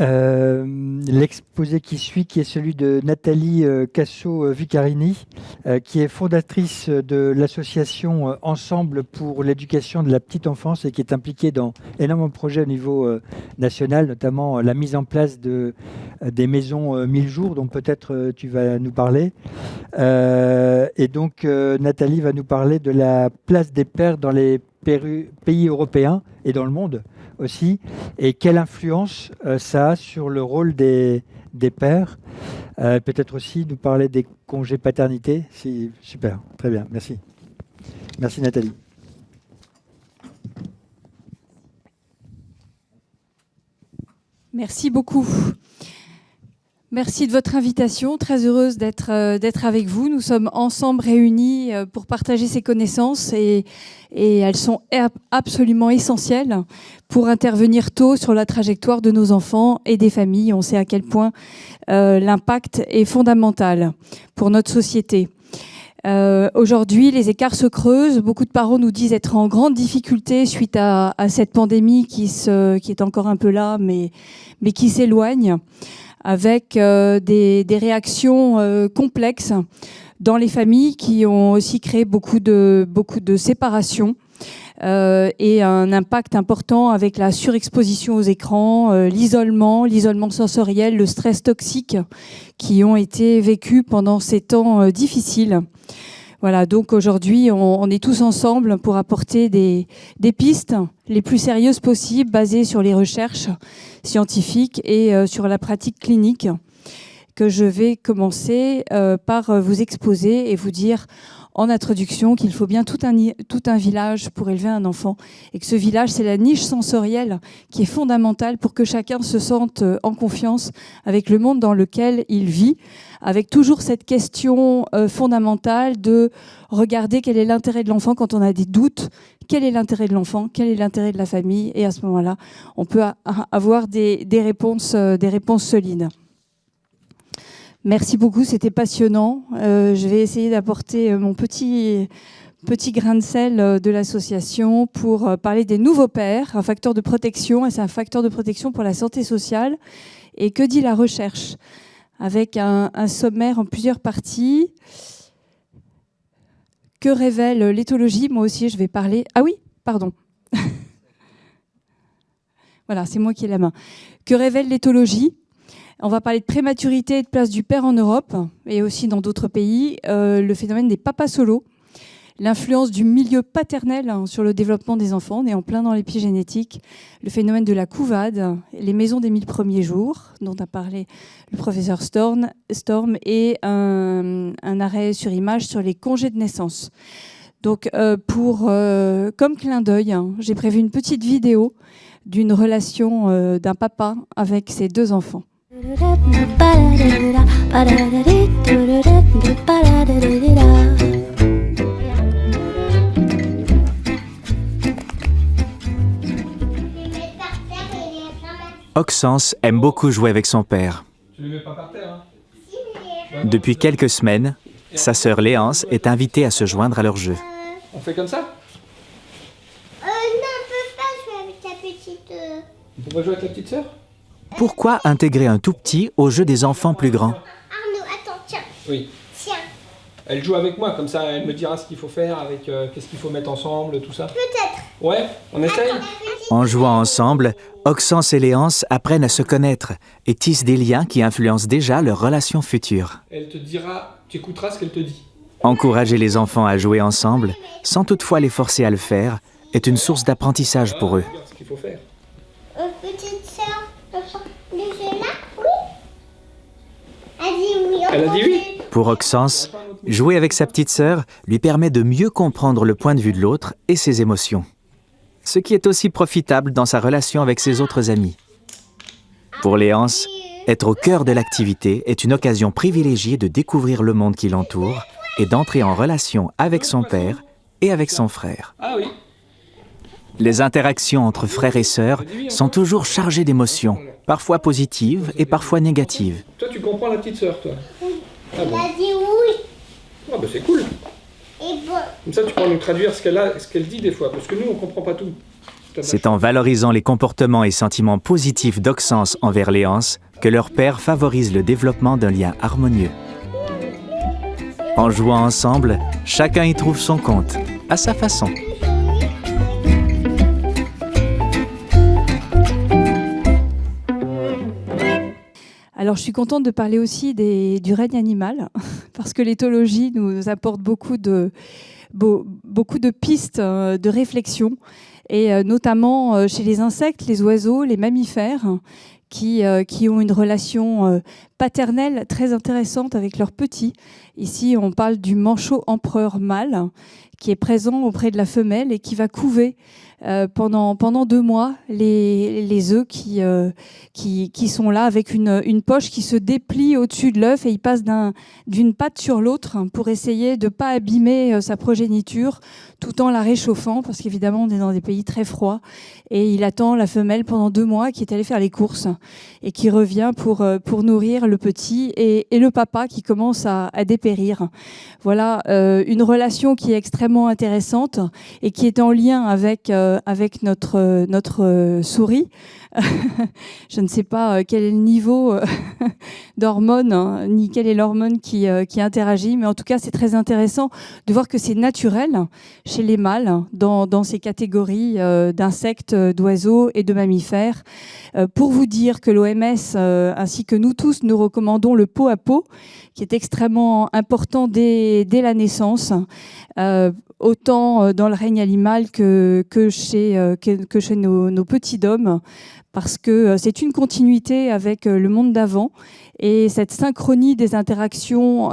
euh, l'exposé qui suit, qui est celui de Nathalie euh, Casso-Vicarini, euh, qui est fondatrice de l'association Ensemble pour l'éducation de la petite enfance et qui est impliquée dans énormément de projets au niveau national, notamment la mise en place de, des maisons 1000 jours, dont peut-être tu vas nous parler. et donc, Nathalie va nous parler de la place des pères dans les pays européens et dans le monde aussi, et quelle influence euh, ça a sur le rôle des, des pères? Euh, peut-être aussi nous parler des congés paternité. Super, très bien, merci. Merci Nathalie. Merci beaucoup. Merci de votre invitation. Très heureuse d'être euh, avec vous. Nous sommes ensemble réunis euh, pour partager ces connaissances et, et elles sont absolument essentielles pour intervenir tôt sur la trajectoire de nos enfants et des familles. On sait à quel point euh, l'impact est fondamental pour notre société. Euh, Aujourd'hui, les écarts se creusent. Beaucoup de parents nous disent être en grande difficulté suite à, à cette pandémie qui, se, qui est encore un peu là, mais, mais qui s'éloigne avec euh, des, réactions euh, complexes dans les familles qui ont aussi créé beaucoup de, beaucoup de séparations. Euh, et un impact important avec la surexposition aux écrans, l'isolement, l'isolement sensoriel, le stress toxique qui ont été vécus pendant ces temps difficiles. Voilà, donc aujourd'hui, on, est tous ensemble pour apporter des, pistes les plus sérieuses possibles, basées sur les recherches scientifiques et euh, sur la pratique clinique, que je vais commencer euh, par vous exposer et vous dire en introduction qu'il faut bien tout un, tout un village pour élever un enfant et que ce village, c'est la niche sensorielle qui est fondamentale pour que chacun se sente euh, en confiance avec le monde dans lequel il vit, avec toujours cette question euh, fondamentale de regarder quel est l'intérêt de l'enfant quand on a des doutes, quel est l'intérêt de l'enfant, quel est l'intérêt de la famille, et à ce moment-là, on peut avoir des, des réponses, euh, des réponses solides. Merci beaucoup, c'était passionnant. Euh, je vais essayer d'apporter euh, mon petit, grain de sel euh, de l'association pour parler des nouveaux pères, un facteur de protection, et c'est un facteur de protection pour la santé sociale. Et que dit la recherche? Avec un, un sommaire en plusieurs parties. Que révèle l'éthologie? Moi aussi, je vais parler... Ah oui, pardon. voilà, c'est moi qui ai la main. Que révèle l'éthologie? On va parler de prématurité et de place du père en Europe et aussi dans d'autres pays. Euh, le phénomène des papas solos, l'influence du milieu paternel hein, sur le développement des enfants. On est en plein dans l'épigénétique. Le phénomène de la couvade, les maisons des mille premiers jours, dont a parlé le professeur Storm, et un, arrêt sur image sur les congés de naissance. Donc, euh, euh, comme clin d'œil, hein, j'ai prévu une petite vidéo d'une relation d'un papa avec ses deux enfants. Oxens aime beaucoup jouer avec son père. Depuis quelques semaines, sa sœur Léance est invitée à se joindre à leur jeu. On fait comme ça? Euh, Non, on peut pas jouer avec ta petite... Euh. On peut pas jouer avec la petite sœur? Pourquoi intégrer un tout petit au jeu des enfants plus grands? Arnaud, attends, tiens. Oui. Tiens. Elle joue avec moi, comme ça elle me dira ce qu'il faut faire, avec euh, qu'est-ce qu'il faut mettre ensemble, tout ça. Peut-être. Ouais, on essaye En jouant ensemble, Oxens et Léance apprennent à se connaître et tissent des liens qui influencent déjà leur relation future. Elle te dira, tu écouteras ce qu'elle te dit. Encourager les enfants à jouer ensemble, sans toutefois les forcer à le faire, est une source d'apprentissage pour eux. Ce qu'il faut faire. Euh, petite sœur, oui. Elle a dit oui. Pour Oxens, jouer avec sa petite sœur lui permet de mieux comprendre le point de vue de l'autre et ses émotions. Ce qui est aussi profitable dans sa relation avec ses autres amis. Pour Léance, être au cœur de l'activité est une occasion privilégiée de découvrir le monde qui l'entoure et d'entrer en relation avec son père et avec son frère. Ah oui. Les interactions entre frères et sœurs sont toujours chargées d'émotions, parfois positives et parfois négatives. Toi, tu comprends la petite sœur, toi ah bon. Elle a dit oui. Ah bah c'est cool. Comme ça, tu pourras nous traduire ce qu'elle a, ce qu'elle dit des fois, parce que nous, on comprend pas tout. C'est en valorisant les comportements et sentiments positifs d'Oxens envers Léance que leur père favorise le développement d'un lien harmonieux. En jouant ensemble, chacun y trouve son compte, à sa façon. Alors, je suis contente de parler aussi du règne animal, parce que l'éthologie nous apporte beaucoup de, pistes euh, de réflexion, et euh, notamment euh, chez les insectes, les oiseaux, les mammifères, qui ont une relation paternelle très intéressante avec leurs petits. Ici, on parle du manchot empereur mâle, qui est présent auprès de la femelle et qui va couver euh, pendant, pendant deux mois les, les œufs qui, euh, qui, qui, sont là avec une, une poche qui se déplie au-dessus de l'œuf et il passe d'une patte sur l'autre pour essayer de ne pas abîmer euh, sa progéniture tout en la réchauffant parce qu'évidemment on est dans des pays très froids et il attend la femelle pendant deux mois qui est allée faire les courses et qui revient pour, pour nourrir le petit et, et le papa qui commence à, à dépérir. Voilà une relation qui est extrêmement intéressante et qui est en lien avec euh, avec notre, euh, euh, souris. je ne sais pas quel est le niveau d'hormones, hein, ni quelle est l'hormone qui, qui interagit, mais en tout cas, c'est très intéressant de voir que c'est naturel chez les mâles, dans, dans ces catégories d'insectes, d'oiseaux et de mammifères. pour vous dire que l'OMS, ainsi que nous tous, nous recommandons le pot à pot, qui est extrêmement important dès, la naissance autant euh, dans le règne animal que, euh, chez nos, nos petits dômes, parce que euh, c'est une continuité avec le monde d'avant. Et cette synchronie des interactions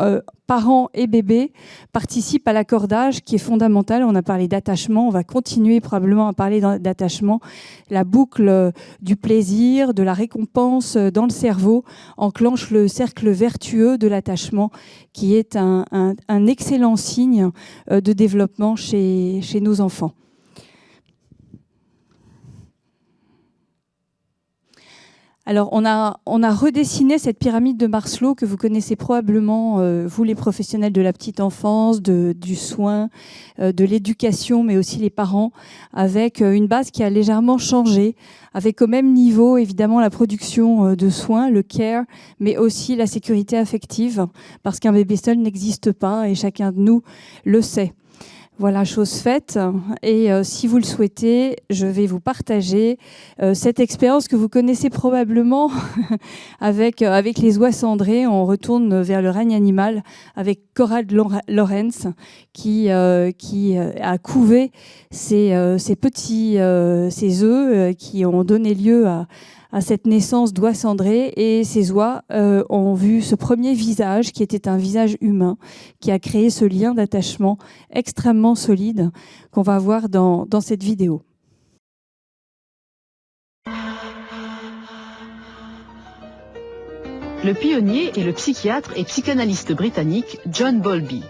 parents et bébés participe à l'accordage qui est fondamental. On a parlé d'attachement, on va continuer probablement à parler d'attachement. La boucle du plaisir, de la récompense dans le cerveau enclenche le cercle vertueux de l'attachement qui est un, excellent signe de développement chez nos enfants. Alors, on a, redessiné cette pyramide de Marslow que vous connaissez probablement, euh, vous les professionnels de la petite enfance, de, du soin, euh, de l'éducation, mais aussi les parents, avec euh, une base qui a légèrement changé, avec au même niveau, évidemment, la production de soins, le care, mais aussi la sécurité affective, parce qu'un bébé seul n'existe pas et chacun de nous le sait. Voilà, chose faite. Et euh, si vous le souhaitez, je vais vous partager euh, cette expérience que vous connaissez probablement avec, euh, avec les oies cendrées. On retourne vers le règne animal avec Corrad Lorenz qui, a couvé ces, ces petits ces œufs qui ont donné lieu à, à cette naissance d'oie cendrée et ces oies euh, ont vu ce premier visage qui était un visage humain qui a créé ce lien d'attachement extrêmement solide qu'on va voir dans, cette vidéo. Le pionnier est le psychiatre et psychanalyste britannique John Bowlby.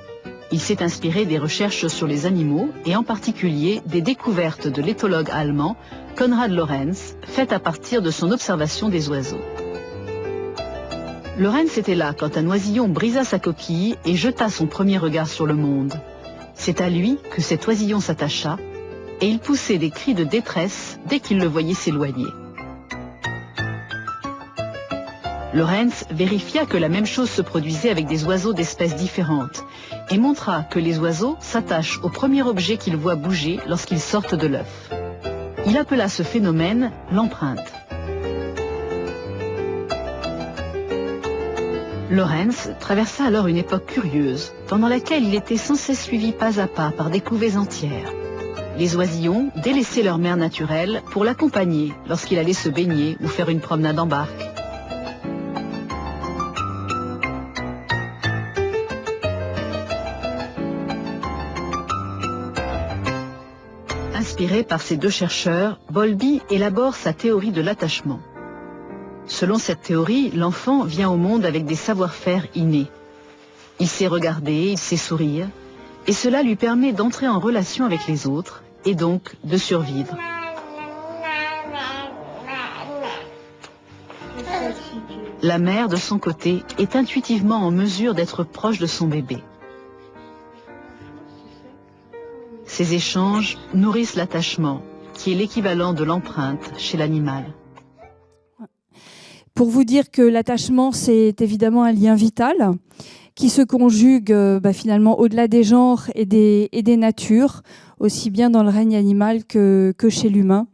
Il s'est inspiré des recherches sur les animaux et en particulier des découvertes de l'éthologue allemand Konrad Lorenz, faites à partir de son observation des oiseaux. Lorenz était là quand un oisillon brisa sa coquille et jeta son premier regard sur le monde. C'est à lui que cet oisillon s'attacha et il poussait des cris de détresse dès qu'il le voyait s'éloigner. Lorenz vérifia que la même chose se produisait avec des oiseaux d'espèces différentes et montra que les oiseaux s'attachent au premier objet qu'ils voient bouger lorsqu'ils sortent de l'œuf. Il appela ce phénomène l'empreinte. Lorenz traversa alors une époque curieuse, pendant laquelle il était sans cesse suivi pas à pas par des couvées entières. Les oisillons délaissaient leur mère naturelle pour l'accompagner lorsqu'il allait se baigner ou faire une promenade en barque. Par ces deux chercheurs, Bolby élabore sa théorie de l'attachement. Selon cette théorie, l'enfant vient au monde avec des savoir-faire innés. Il sait regarder, il sait sourire, et cela lui permet d'entrer en relation avec les autres, et donc de survivre. La mère, de son côté, est intuitivement en mesure d'être proche de son bébé. Ces échanges nourrissent l'attachement, qui est l'équivalent de l'empreinte chez l'animal. Pour vous dire que l'attachement, c'est évidemment un lien vital qui se conjugue euh, bah, finalement au-delà des genres et des, natures, aussi bien dans le règne animal que chez l'humain.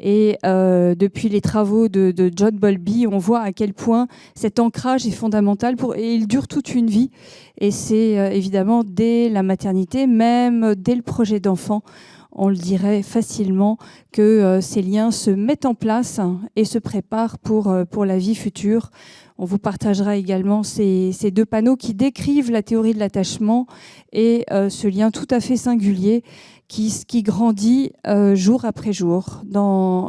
Et euh, depuis les travaux de, John Bowlby, on voit à quel point cet ancrage est fondamental et il dure toute une vie. Et c'est euh, évidemment dès la maternité, même dès le projet d'enfant, on le dirait facilement que euh, ces liens se mettent en place et se préparent pour, pour la vie future. On vous partagera également ces, deux panneaux qui décrivent la théorie de l'attachement et euh, ce lien tout à fait singulier qui, grandit euh, jour après jour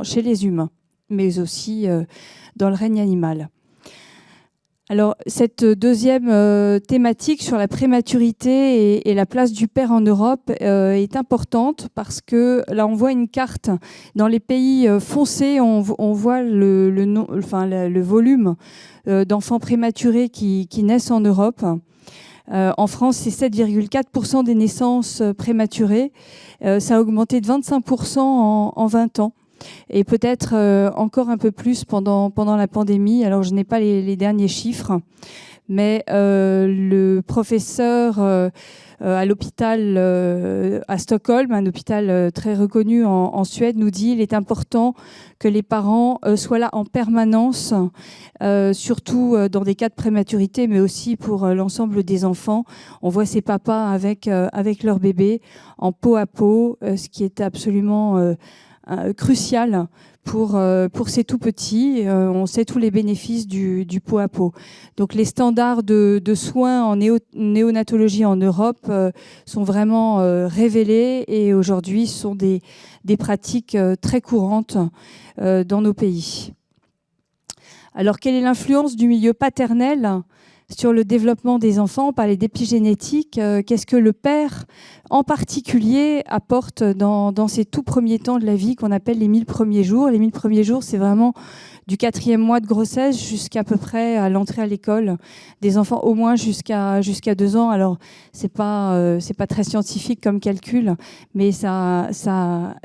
chez les humains, mais aussi euh, dans le règne animal. Alors, cette deuxième euh, thématique sur la prématurité et, la place du père en Europe euh, est importante parce que là, on voit une carte. Dans les pays euh, foncés, on, voit le, volume euh, d'enfants prématurés qui, naissent en Europe. Euh, en France, c'est 7,4% des naissances prématurées. ça a augmenté de 25% en, en 20 ans et peut-être euh, encore un peu plus pendant, pendant la pandémie. Alors je n'ai pas les, derniers chiffres, mais euh, le professeur euh, à l'hôpital à Stockholm, un hôpital très reconnu en, Suède, nous dit il est important que les parents soient là en permanence, surtout dans des cas de prématurité, mais aussi pour l'ensemble des enfants. On voit ces papas avec, avec leur bébé en peau à peau, ce qui est absolument crucial pour, euh, pour ces tout petits. Euh, on sait tous les bénéfices du, du pot à pot. Donc les standards de, de soins en néo, néonatologie en Europe euh, sont vraiment euh, révélés et aujourd'hui sont des, des pratiques euh, très courantes dans nos pays. Alors quelle est l'influence du milieu paternel? Sur le développement des enfants, on parlait d'épigénétique. Euh, Qu'est-ce que le père, en particulier, apporte dans, ces tout premiers temps de la vie qu'on appelle les 1000 premiers jours Les 1000 premiers jours, c'est vraiment du quatrième mois de grossesse jusqu'à peu près à l'entrée à l'école des enfants, au moins jusqu'à deux ans. Alors, c'est pas euh, c'est pas très scientifique comme calcul, mais ça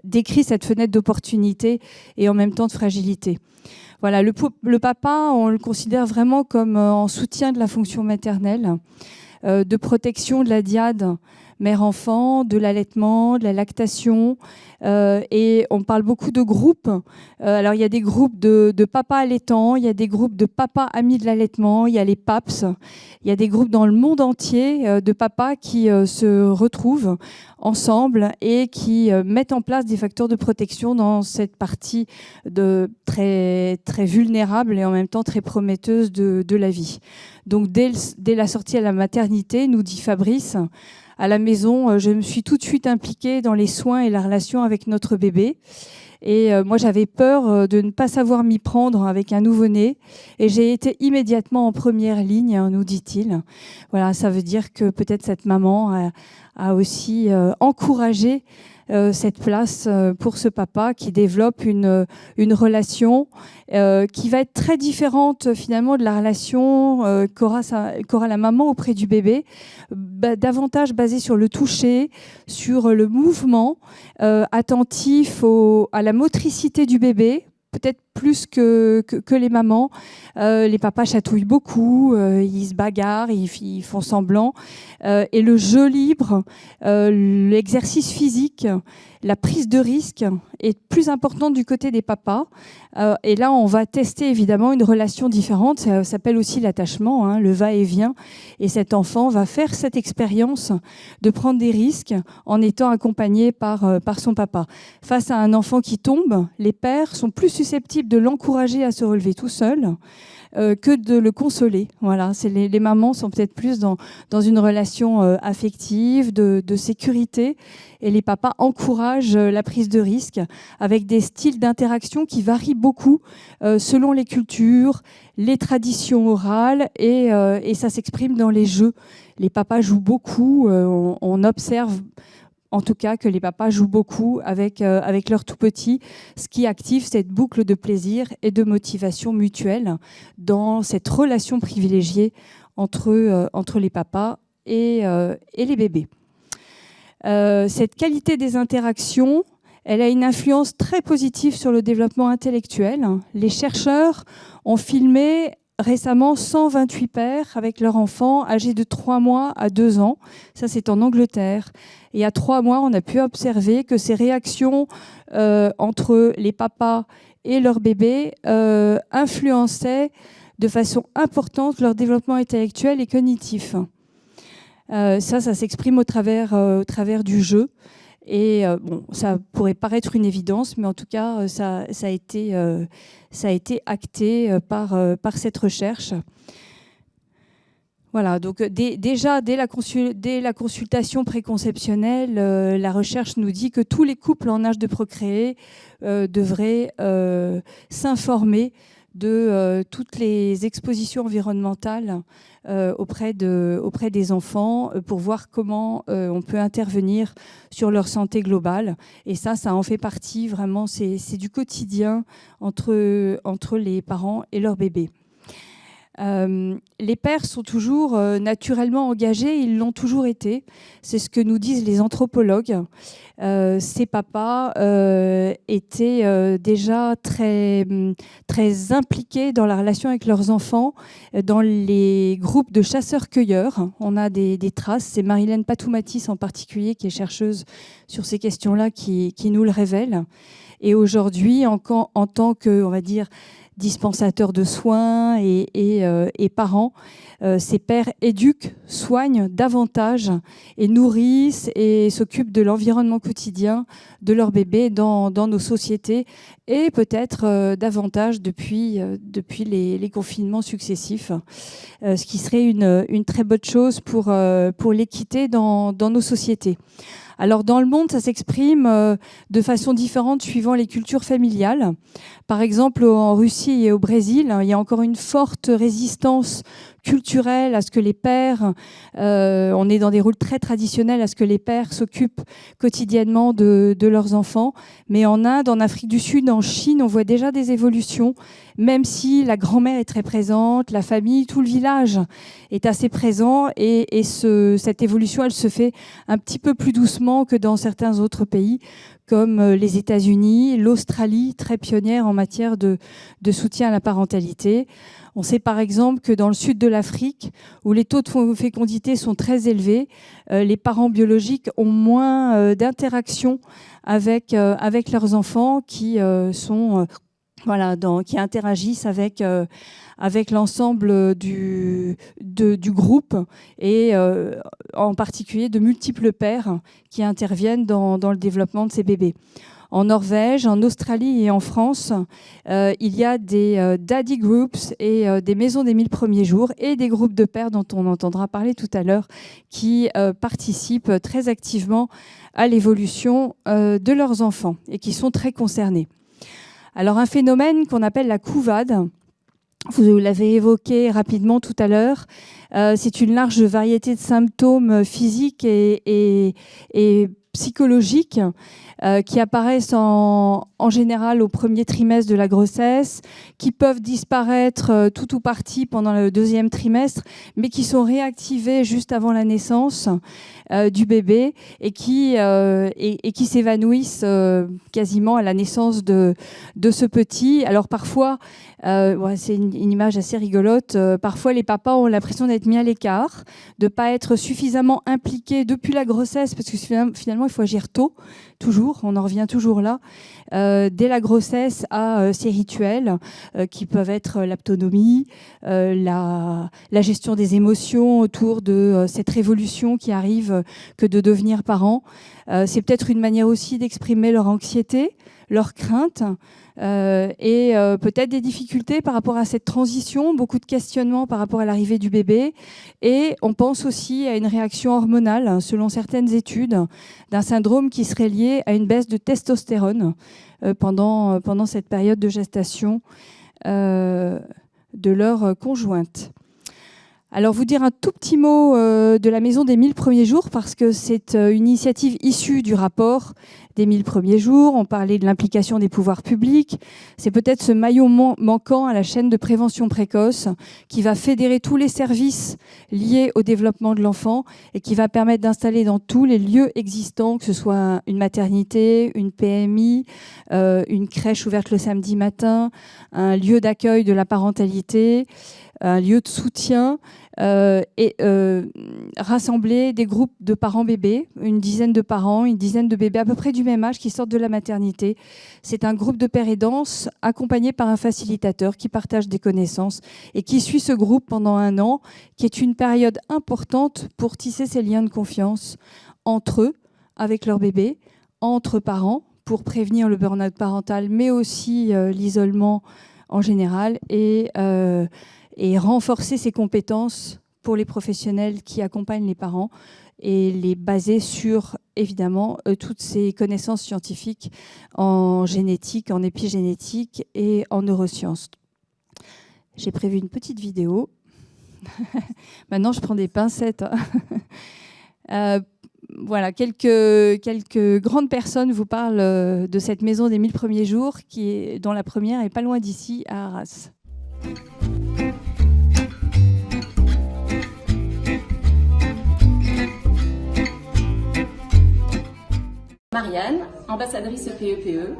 décrit cette fenêtre d'opportunité et en même temps de fragilité. Voilà, le, le, papa, on le considère vraiment comme euh, en soutien de la fonction maternelle, euh, de protection de la diade mère-enfant, de l'allaitement, de la lactation. Euh, et on parle beaucoup de groupes. Euh, alors, il y a des groupes de, de papas allaitants, il y a des groupes de papas amis de l'allaitement, il y a les PAPS, il y a des groupes dans le monde entier euh, de papas qui se retrouvent ensemble et qui mettent en place des facteurs de protection dans cette partie de très, très vulnérable et en même temps très prometteuse de, de la vie. Donc, dès, dès la sortie à la maternité, nous dit Fabrice, à la maison, euh, je me suis tout de suite impliquée dans les soins et la relation avec notre bébé. Et euh, moi, j'avais peur euh, de ne pas savoir m'y prendre avec un nouveau-né. Et j'ai été immédiatement en première ligne, hein, nous dit-il. Voilà, ça veut dire que peut-être cette maman a, aussi encouragé euh, cette place euh, pour ce papa qui développe une, une relation euh, qui va être très différente finalement de la relation euh, qu'aura, la maman auprès du bébé, davantage basée sur le toucher, sur le mouvement, euh, attentif à la motricité du bébé peut-être plus que, que, les mamans. Euh, les papas chatouillent beaucoup, euh, ils se bagarrent, ils, font semblant. Euh, et le jeu libre, l'exercice physique, la prise de risque est plus importante du côté des papas. Et là, on va tester évidemment une relation différente. Ça s'appelle aussi l'attachement, hein, le va-et-vient. Et cet enfant va faire cette expérience de prendre des risques en étant accompagné par, par son papa. Face à un enfant qui tombe, les pères sont plus susceptibles de l'encourager à se relever tout seul euh, que de le consoler. Voilà, les, mamans sont peut-être plus dans, dans une relation euh, affective, de, sécurité, et les papas encouragent euh, la prise de risque avec des styles d'interaction qui varient beaucoup selon les cultures, les traditions orales, et, ça s'exprime dans les jeux. Les papas jouent beaucoup, on observe en tout cas que les papas jouent beaucoup avec, euh, avec leurs tout petits, ce qui active cette boucle de plaisir et de motivation mutuelle dans cette relation privilégiée entre, euh, entre les papas et, euh, et les bébés. Euh, cette qualité des interactions, Elle a une influence très positive sur le développement intellectuel. Les chercheurs ont filmé récemment 128 pères avec leurs enfants âgés de 3 mois à 2 ans. Ça, c'est en Angleterre. Et à 3 mois, on a pu observer que ces réactions euh, entre les papas et leurs bébés euh, influençaient de façon importante leur développement intellectuel et cognitif. Euh, ça, ça s'exprime au travers, au travers du jeu. Et bon, ça pourrait paraître une évidence, mais en tout cas, ça, ça a été ça a été acté euh, par, euh, par cette recherche. Voilà, donc euh, déjà dès la, dès la consultation préconceptionnelle, la recherche nous dit que tous les couples en âge de procréer devraient s'informer de toutes les expositions environnementales auprès, de, auprès des enfants pour voir comment on peut intervenir sur leur santé globale. Et ça, ça en fait partie vraiment, c'est du quotidien entre, entre les parents et leurs bébés. Euh, les pères sont toujours euh, naturellement engagés, ils l'ont toujours été. C'est ce que nous disent les anthropologues. Euh, ces papas étaient déjà très, très impliqués dans la relation avec leurs enfants, dans les groupes de chasseurs-cueilleurs. On a des, traces, c'est Marilène Patoumatis en particulier, qui est chercheuse sur ces questions-là, qui, nous le révèle. Et aujourd'hui, en, en tant que, on va dire, dispensateurs de soins et, euh, parents, euh, ces pères éduquent, soignent davantage et nourrissent et s'occupent de l'environnement quotidien de leurs bébés dans, nos sociétés et peut-être euh, davantage depuis, depuis les, confinements successifs, ce qui serait une, une, très bonne chose pour, pour l'équité dans, dans nos sociétés. Alors dans le monde, ça s'exprime euh, de façon différente suivant les cultures familiales. Par exemple, en Russie et au Brésil, hein, il y a encore une forte résistance culturelle à ce que les pères, euh, on est dans des rôles très traditionnels, à ce que les pères s'occupent quotidiennement de, leurs enfants. Mais en Inde, en Afrique du Sud, en Chine, on voit déjà des évolutions, même si la grand-mère est très présente, la famille, tout le village est assez présent. Et, cette évolution, elle se fait un petit peu plus doucement que dans certains autres pays comme euh, les États-Unis, l'Australie, très pionnière en matière de, soutien à la parentalité. On sait par exemple que dans le sud de l'Afrique, où les taux de fécondité sont très élevés, euh, les parents biologiques ont moins euh, d'interaction avec, euh, avec leurs enfants qui sont voilà, qui interagissent avec, avec l'ensemble du, du groupe et en particulier de multiples pères qui interviennent dans, dans le développement de ces bébés en Norvège, en Australie et en France, euh, il y a des euh, daddy groups et euh, des maisons des mille premiers jours et des groupes de pères dont on entendra parler tout à l'heure qui participent très activement à l'évolution de leurs enfants et qui sont très concernés. Alors un phénomène qu'on appelle la couvade, vous l'avez évoqué rapidement tout à l'heure, c'est une large variété de symptômes physiques et, et psychologiques euh, qui apparaissent en, général au premier trimestre de la grossesse, qui peuvent disparaître euh, tout ou partie pendant le deuxième trimestre, mais qui sont réactivés juste avant la naissance euh, du bébé et qui, et, qui s'évanouissent quasiment à la naissance de, de ce petit. Alors parfois, c'est une, une, image assez rigolote, parfois les papas ont l'impression d'être mis à l'écart, de ne pas être suffisamment impliqués depuis la grossesse, parce que finalement, il faut agir tôt toujours, on en revient toujours là, euh, dès la grossesse à euh, ces rituels euh, qui peuvent être l'autonomie, la, gestion des émotions autour de cette révolution qui arrive que de devenir parent. C'est peut-être une manière aussi d'exprimer leur anxiété, leur crainte. Euh, et euh, peut-être des difficultés par rapport à cette transition, beaucoup de questionnements par rapport à l'arrivée du bébé. Et on pense aussi à une réaction hormonale, selon certaines études, d'un syndrome qui serait lié à une baisse de testostérone euh, pendant, pendant cette période de gestation de leur conjointe. Alors vous dire un tout petit mot de la Maison des 1000 premiers jours parce que c'est une initiative issue du rapport des 1000 premiers jours, on parlait de l'implication des pouvoirs publics. C'est peut-être ce maillon manquant à la chaîne de prévention précoce qui va fédérer tous les services liés au développement de l'enfant et qui va permettre d'installer dans tous les lieux existants, que ce soit une maternité, une PMI, euh, une crèche ouverte le samedi matin, un lieu d'accueil de la parentalité, un lieu de soutien, euh, et euh, rassembler des groupes de parents bébés, une dizaine de parents, une dizaine de bébés à peu près du même âge qui sortent de la maternité. C'est un groupe de père aidance accompagné par un facilitateur qui partage des connaissances et qui suit ce groupe pendant un an, qui est une période importante pour tisser ces liens de confiance entre eux, avec leur bébé, entre parents, pour prévenir le burn-out parental, mais aussi euh, l'isolement en général et et renforcer ses compétences pour les professionnels qui accompagnent les parents et les baser sur, évidemment, euh, toutes ces connaissances scientifiques en génétique, en épigénétique et en neurosciences. J'ai prévu une petite vidéo. Maintenant, je prends des pincettes. Hein. Euh, voilà, quelques, quelques grandes personnes vous parlent euh, de cette maison des 1000 premiers jours, qui est, dont la première est pas loin d'ici, à Arras. Marianne, ambassadrice PEPE,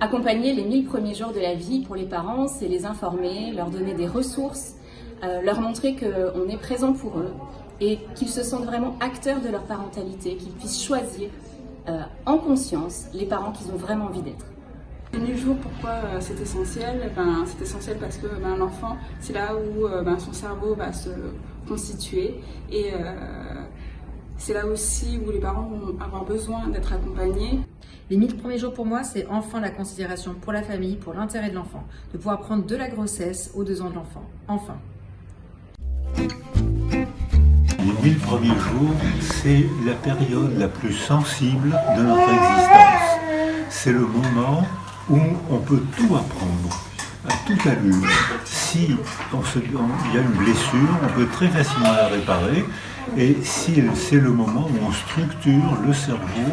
accompagner les 1000 premiers jours de la vie pour les parents, c'est les informer, leur donner des ressources, euh, leur montrer qu'on est présent pour eux et qu'ils se sentent vraiment acteurs de leur parentalité, qu'ils puissent choisir euh, en conscience les parents qu'ils ont vraiment envie d'être. Les 1000 jours, pourquoi euh, c'est essentiel? Ben, C'est essentiel parce que ben, l'enfant, c'est là où ben, son cerveau va se constituer et c'est là aussi où les parents vont avoir besoin d'être accompagnés. Les 1000 premiers jours pour moi, c'est enfin la considération pour la famille, pour l'intérêt de l'enfant, de pouvoir prendre de la grossesse aux deux ans de l'enfant. Enfin. Les 1000 premiers jours, c'est la période la plus sensible de notre existence. C'est le moment où on peut tout apprendre à toute allure. Si il y a une blessure, on peut très facilement la réparer. Et c'est le moment où on structure le cerveau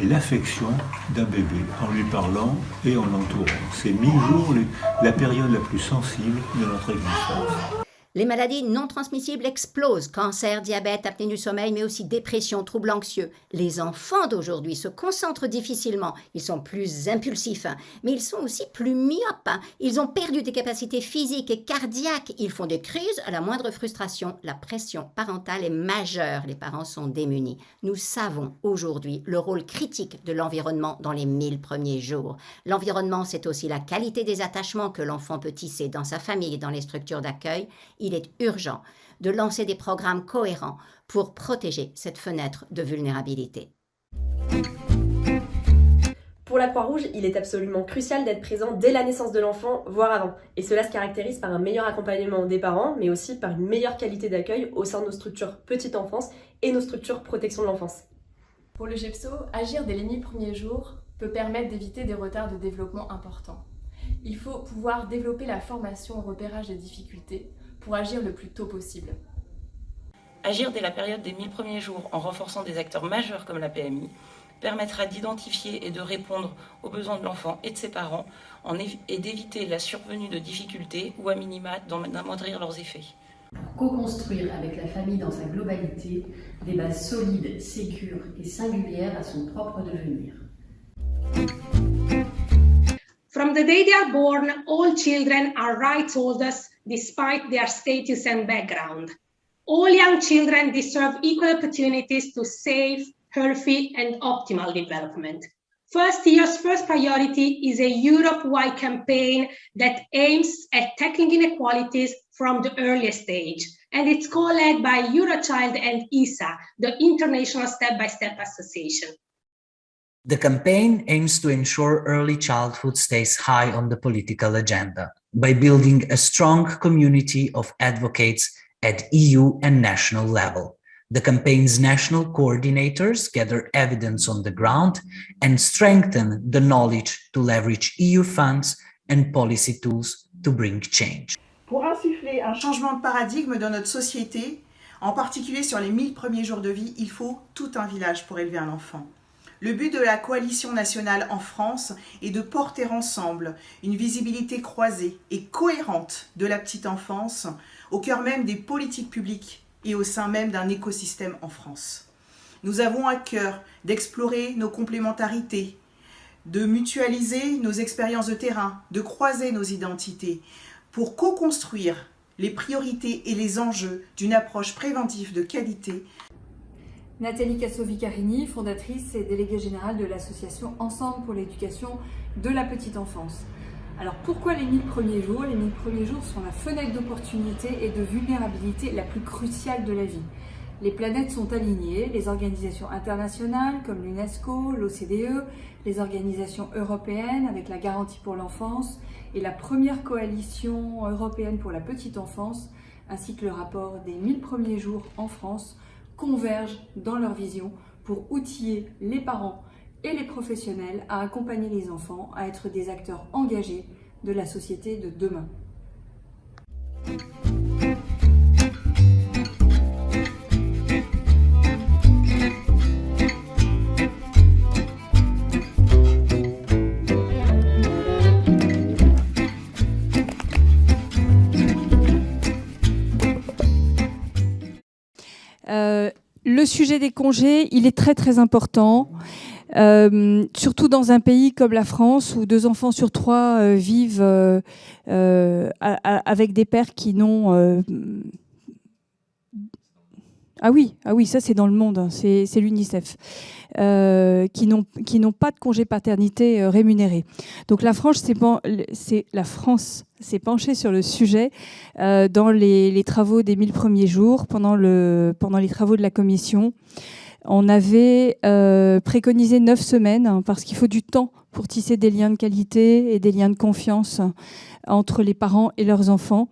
et l'affection d'un bébé en lui parlant et en l'entourant. C'est mille jours la période la plus sensible de notre existence. Les maladies non transmissibles explosent. Cancer, diabète, apnée du sommeil, mais aussi dépression, troubles anxieux. Les enfants d'aujourd'hui se concentrent difficilement. Ils sont plus impulsifs, hein. mais ils sont aussi plus myopes. Hein. Ils ont perdu des capacités physiques et cardiaques. Ils font des crises à la moindre frustration. La pression parentale est majeure. Les parents sont démunis. Nous savons aujourd'hui le rôle critique de l'environnement dans les mille premiers jours. L'environnement, c'est aussi la qualité des attachements que l'enfant peut tisser dans sa famille et dans les structures d'accueil il est urgent de lancer des programmes cohérents pour protéger cette fenêtre de vulnérabilité. Pour la Croix-Rouge, il est absolument crucial d'être présent dès la naissance de l'enfant, voire avant. Et cela se caractérise par un meilleur accompagnement des parents, mais aussi par une meilleure qualité d'accueil au sein de nos structures petite enfance et nos structures protection de l'enfance. Pour le GEPSO, agir dès les 1000 premiers jours peut permettre d'éviter des retards de développement importants. Il faut pouvoir développer la formation au repérage des difficultés pour agir le plus tôt possible. Agir dès la période des 1000 premiers jours en renforçant des acteurs majeurs comme la PMI permettra d'identifier et de répondre aux besoins de l'enfant et de ses parents et d'éviter la survenue de difficultés ou à minima d'amoindrir leurs effets. Pour co-construire avec la famille dans sa globalité des bases solides, sécures et singulières à son propre devenir. From the day they are born, all children are rights holders despite their status and background. All young children deserve equal opportunities to safe, healthy, and optimal development. First Year's first priority is a Europe-wide campaign that aims at tackling inequalities from the earliest stage, and it's co-led by Eurochild and ISA, the International Step-by-Step -Step Association. The campaign aims to ensure early childhood stays high on the political agenda by building a strong community of advocates at EU and national level. The campaign's national coordinators gather evidence on the ground and strengthen the knowledge to leverage EU funds and policy tools to bring change. Pour insuffler un changement de paradigme dans notre société, en particulier sur les 1000 premiers jours de vie, il faut tout un village pour élever un enfant. Le but de la coalition nationale en France est de porter ensemble une visibilité croisée et cohérente de la petite enfance au cœur même des politiques publiques et au sein même d'un écosystème en France. Nous avons à cœur d'explorer nos complémentarités, de mutualiser nos expériences de terrain, de croiser nos identités pour co-construire les priorités et les enjeux d'une approche préventive de qualité. Nathalie Casso-Vicarini, fondatrice et déléguée générale de l'association Ensemble pour l'éducation de la petite enfance. Alors pourquoi les 1000 premiers jours? Les 1000 premiers jours sont la fenêtre d'opportunité et de vulnérabilité la plus cruciale de la vie. Les planètes sont alignées, les organisations internationales comme l'UNESCO, l'OCDE, les organisations européennes avec la garantie pour l'enfance et la première coalition européenne pour la petite enfance, ainsi que le rapport des 1000 premiers jours en France, convergent dans leur vision pour outiller les parents et les professionnels à accompagner les enfants à être des acteurs engagés de la société de demain. Le sujet des congés, il est très très important. Euh, surtout dans un pays comme la France où deux enfants sur trois euh, vivent avec des pères qui n'ont ah oui, ah oui, ça c'est dans le monde, hein, c'est l'UNICEF, euh, qui n'ont pas de congé paternité euh, rémunéré. Donc la France s'est penchée sur le sujet euh, dans les, travaux des 1000 premiers jours, pendant, le, pendant les travaux de la commission. On avait préconisé neuf semaines hein, parce qu'il faut du temps pour tisser des liens de qualité et des liens de confiance entre les parents et leurs enfants.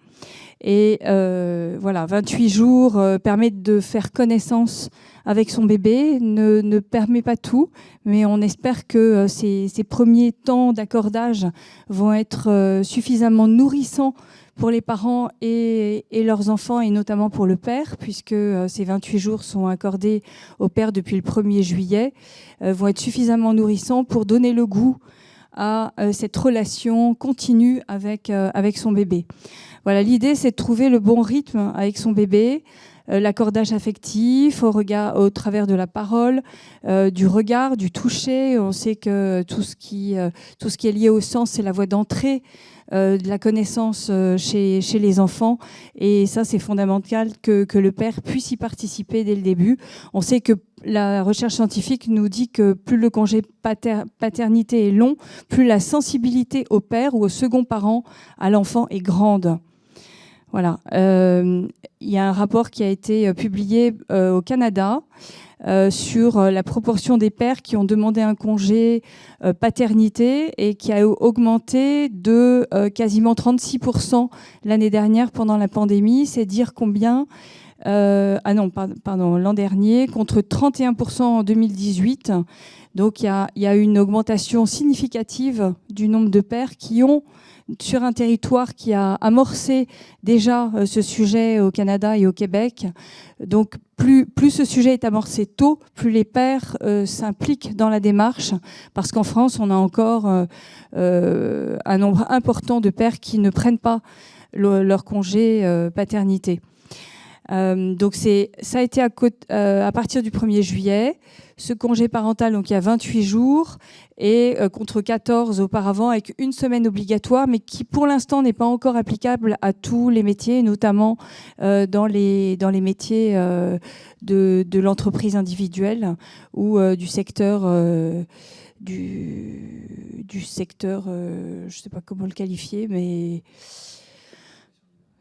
Et euh, voilà, 28 jours euh, permettent de faire connaissance avec son bébé, ne, ne permet pas tout, mais on espère que euh, ces, ces, premiers temps d'accordage vont être suffisamment nourrissants pour les parents et, et, leurs enfants, et notamment pour le père, puisque ces 28 jours sont accordés au père depuis le 1er juillet, vont être suffisamment nourrissants pour donner le goût à cette relation continue avec, avec son bébé. Voilà, l'idée, c'est de trouver le bon rythme avec son bébé, euh, l'accordage affectif au, regard, au travers de la parole, euh, du regard, du toucher. On sait que tout ce qui, euh, tout ce qui est lié au sens, c'est la voie d'entrée de la connaissance chez, les enfants. Et ça, c'est fondamental que, le père puisse y participer dès le début. On sait que la recherche scientifique nous dit que plus le congé paternité est long, plus la sensibilité au père ou au second parent à l'enfant est grande. Voilà. Euh, il y a un rapport qui a été euh, publié euh, au Canada sur la proportion des pères qui ont demandé un congé paternité et qui a augmenté de quasiment 36% l'année dernière pendant la pandémie. C'est dire combien ah non, pardon, l'an dernier, contre 31% en 2018. Donc il y, y, a, une augmentation significative du nombre de pères qui ont sur un territoire qui a amorcé déjà euh, ce sujet au Canada et au Québec. Donc plus, ce sujet est amorcé tôt, plus les pères euh, s'impliquent dans la démarche, parce qu'en France, on a encore euh, un nombre important de pères qui ne prennent pas leur congé paternité. Donc ça a été à, à partir du 1er juillet. Ce congé parental, donc il y a 28 jours, et euh, contre 14 auparavant, avec une semaine obligatoire, mais qui pour l'instant n'est pas encore applicable à tous les métiers, notamment euh, dans, les, dans les métiers euh, de, de l'entreprise individuelle ou du secteur du, du, secteur, je sais pas comment le qualifier, mais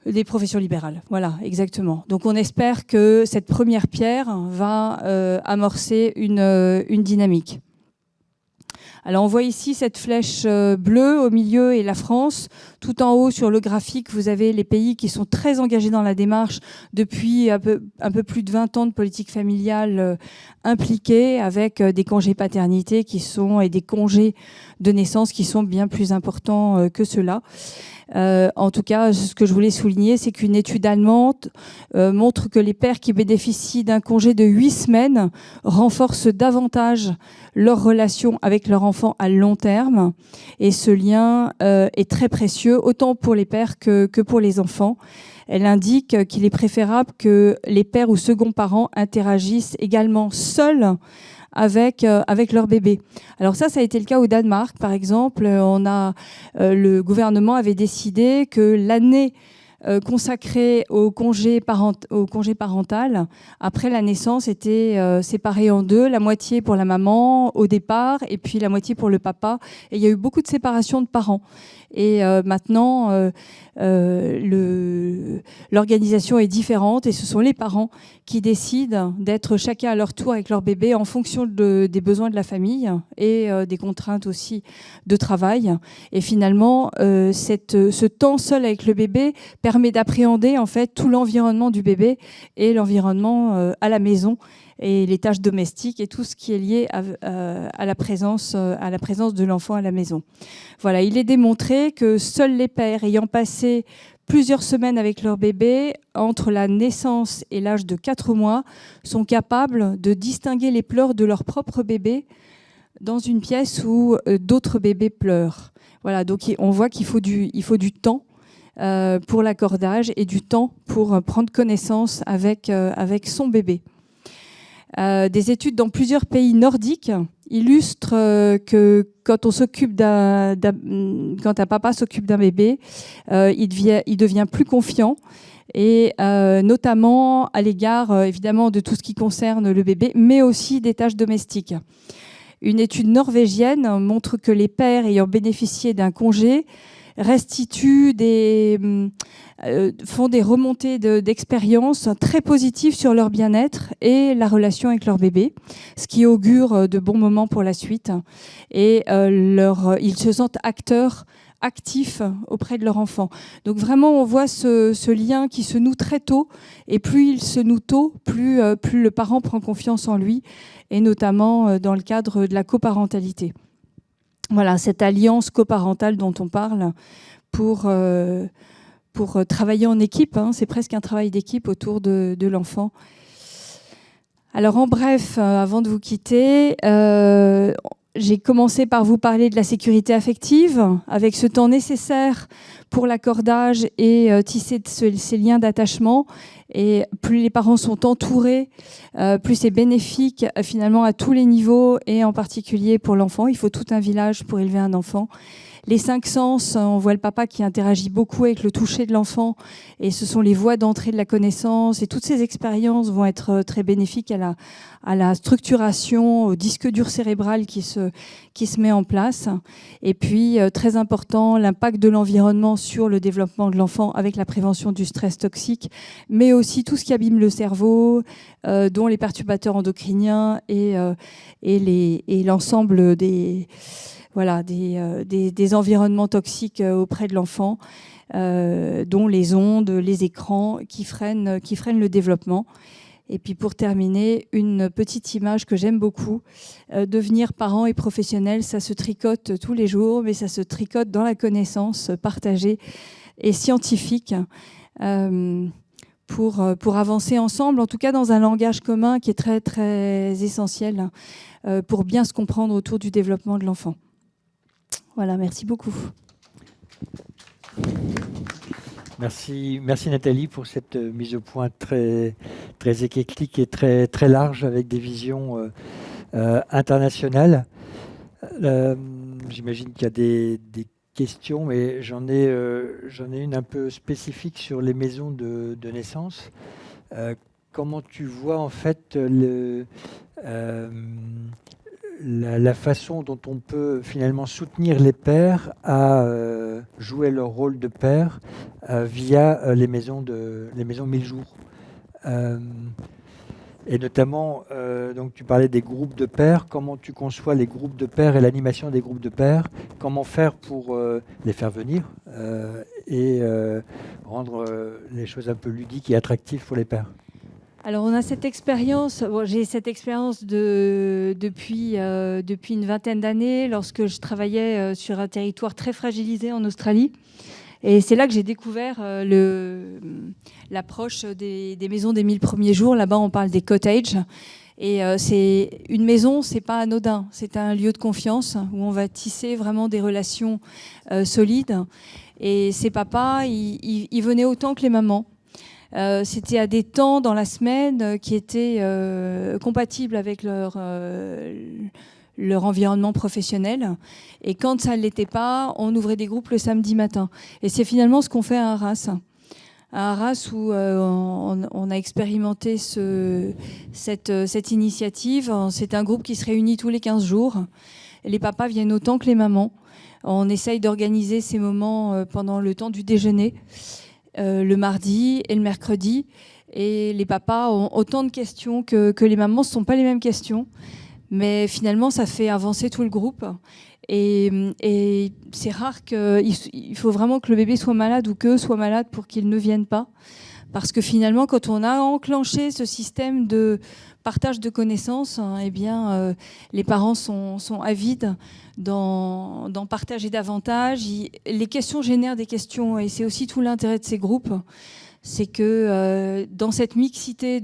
des professions libérales. Voilà, exactement. Donc on espère que cette première pierre va euh, amorcer une, euh, une, dynamique. Alors on voit ici cette flèche euh, bleue au milieu et la France. Tout en haut sur le graphique, vous avez les pays qui sont très engagés dans la démarche depuis un peu, un peu plus de 20 ans de politique familiale euh, impliquée avec des congés paternité qui sont et des congés de naissance qui sont bien plus importants que cela. Euh, en tout cas, ce que je voulais souligner, c'est qu'une étude allemande euh, montre que les pères qui bénéficient d'un congé de huit semaines renforcent davantage leur relation avec leur enfant à long terme. Et ce lien euh, est très précieux, autant pour les pères que, que pour les enfants. Elle indique qu'il est préférable que les pères ou seconds parents interagissent également seuls avec, euh, avec leur bébé. Alors ça, ça a été le cas au Danemark, par exemple. On a, euh, le gouvernement avait décidé que l'année euh, consacrée au congé, parent, au congé parental après la naissance était séparée en deux, la moitié pour la maman au départ et puis la moitié pour le papa. Et il y a eu beaucoup de séparation de parents. Et euh, maintenant, euh, euh, l'organisation est différente et ce sont les parents qui décident d'être chacun à leur tour avec leur bébé en fonction de, des besoins de la famille et des contraintes aussi de travail. Et finalement, ce temps seul avec le bébé permet d'appréhender en fait tout l'environnement du bébé et l'environnement à la maison et les tâches domestiques et tout ce qui est lié à, euh, la, présence, euh, à la présence de l'enfant à la maison. Voilà, il est démontré que seuls les pères ayant passé plusieurs semaines avec leur bébé, entre la naissance et l'âge de 4 mois, sont capables de distinguer les pleurs de leur propre bébé dans une pièce où euh, d'autres bébés pleurent. Voilà, donc on voit qu'il faut du, temps pour l'accordage et du temps pour prendre connaissance avec son bébé. Euh, des études dans plusieurs pays nordiques illustrent euh, que quand un papa s'occupe d'un bébé, euh, il, devient, il devient plus confiant et notamment à l'égard évidemment de tout ce qui concerne le bébé, mais aussi des tâches domestiques. Une étude norvégienne montre que les pères ayant bénéficié d'un congé restituent des, euh, font des remontées d'expériences très positives sur leur bien-être et la relation avec leur bébé, ce qui augure euh, de bons moments pour la suite. Et euh, ils se sentent acteurs actifs auprès de leur enfant. Donc vraiment, on voit ce, lien qui se noue très tôt, et plus il se noue tôt, plus, plus le parent prend confiance en lui, et notamment dans le cadre de la coparentalité. Voilà, cette alliance coparentale dont on parle pour pour euh, travailler en équipe. Hein. c'est presque un travail d'équipe autour de, l'enfant. Alors en bref, euh, avant de vous quitter, euh, j'ai commencé par vous parler de la sécurité affective, avec ce temps nécessaire pour l'accordage et tisser ces liens d'attachement. Et plus les parents sont entourés, plus c'est bénéfique finalement à tous les niveaux et en particulier pour l'enfant. Il faut tout un village pour élever un enfant. Les cinq sens, on voit le papa qui interagit beaucoup avec le toucher de l'enfant et ce sont les voies d'entrée de la connaissance et toutes ces expériences vont être euh, très bénéfiques à la, structuration, au disque dur cérébral qui se, qui se met en place. Et puis, euh, très important, l'impact de l'environnement sur le développement de l'enfant avec la prévention du stress toxique, mais aussi tout ce qui abîme le cerveau, euh, dont les perturbateurs endocriniens et, et l'ensemble des voilà, euh, des, environnements toxiques euh, auprès de l'enfant, euh, dont les ondes, les écrans, qui freinent, le développement. Et puis pour terminer, une petite image que j'aime beaucoup. devenir parent et professionnel, ça se tricote tous les jours, mais ça se tricote dans la connaissance partagée et scientifique. pour avancer ensemble, en tout cas dans un langage commun qui est très très essentiel pour bien se comprendre autour du développement de l'enfant. Voilà, merci beaucoup. Merci, merci Nathalie pour cette euh, mise au point très, très éclectique et très, très large avec des visions euh, euh, internationales. J'imagine qu'il y a des, questions, mais j'en ai, une un peu spécifique sur les maisons de naissance. comment tu vois en fait le, la, façon dont on peut finalement soutenir les pères à euh, jouer leur rôle de père euh, via euh, les maisons de les maisons mille jours. Et notamment, donc tu parlais des groupes de pères, comment tu conçois les groupes de pères et l'animation des groupes de pères, comment faire pour les faire venir et rendre les choses un peu ludiques et attractives pour les pères alors on a cette expérience, j'ai cette expérience de, depuis, une vingtaine d'années lorsque je travaillais sur un territoire très fragilisé en Australie. Et c'est là que j'ai découvert euh, l'approche des, maisons des mille premiers jours. Là-bas, on parle des cottages. Et euh, c'est une maison, c'est pas anodin. C'est un lieu de confiance où on va tisser vraiment des relations euh, solides. Et ces papas, ils, venaient autant que les mamans. C'était à des temps dans la semaine qui étaient compatibles avec leur leur environnement professionnel. Et quand ça ne l'était pas, on ouvrait des groupes le samedi matin. Et c'est finalement ce qu'on fait à Arras. À Arras, où euh, on, a expérimenté ce, cette, cette, initiative. C'est un groupe qui se réunit tous les 15 jours. Les papas viennent autant que les mamans. On essaye d'organiser ces moments euh, pendant le temps du déjeuner, euh, le mardi et le mercredi. Et les papas ont autant de questions que, les mamans. Ce ne sont pas les mêmes questions. Mais finalement, ça fait avancer tout le groupe. Et, c'est rare qu'il il faut vraiment que le bébé soit malade ou que soit malade pour qu'il ne vienne pas. Parce que finalement, quand on a enclenché ce système de partage de connaissances, hein, eh bien, euh, les parents sont, avides d'en partager davantage. les questions génèrent des questions et c'est aussi tout l'intérêt de ces groupes. C'est que euh, dans cette mixité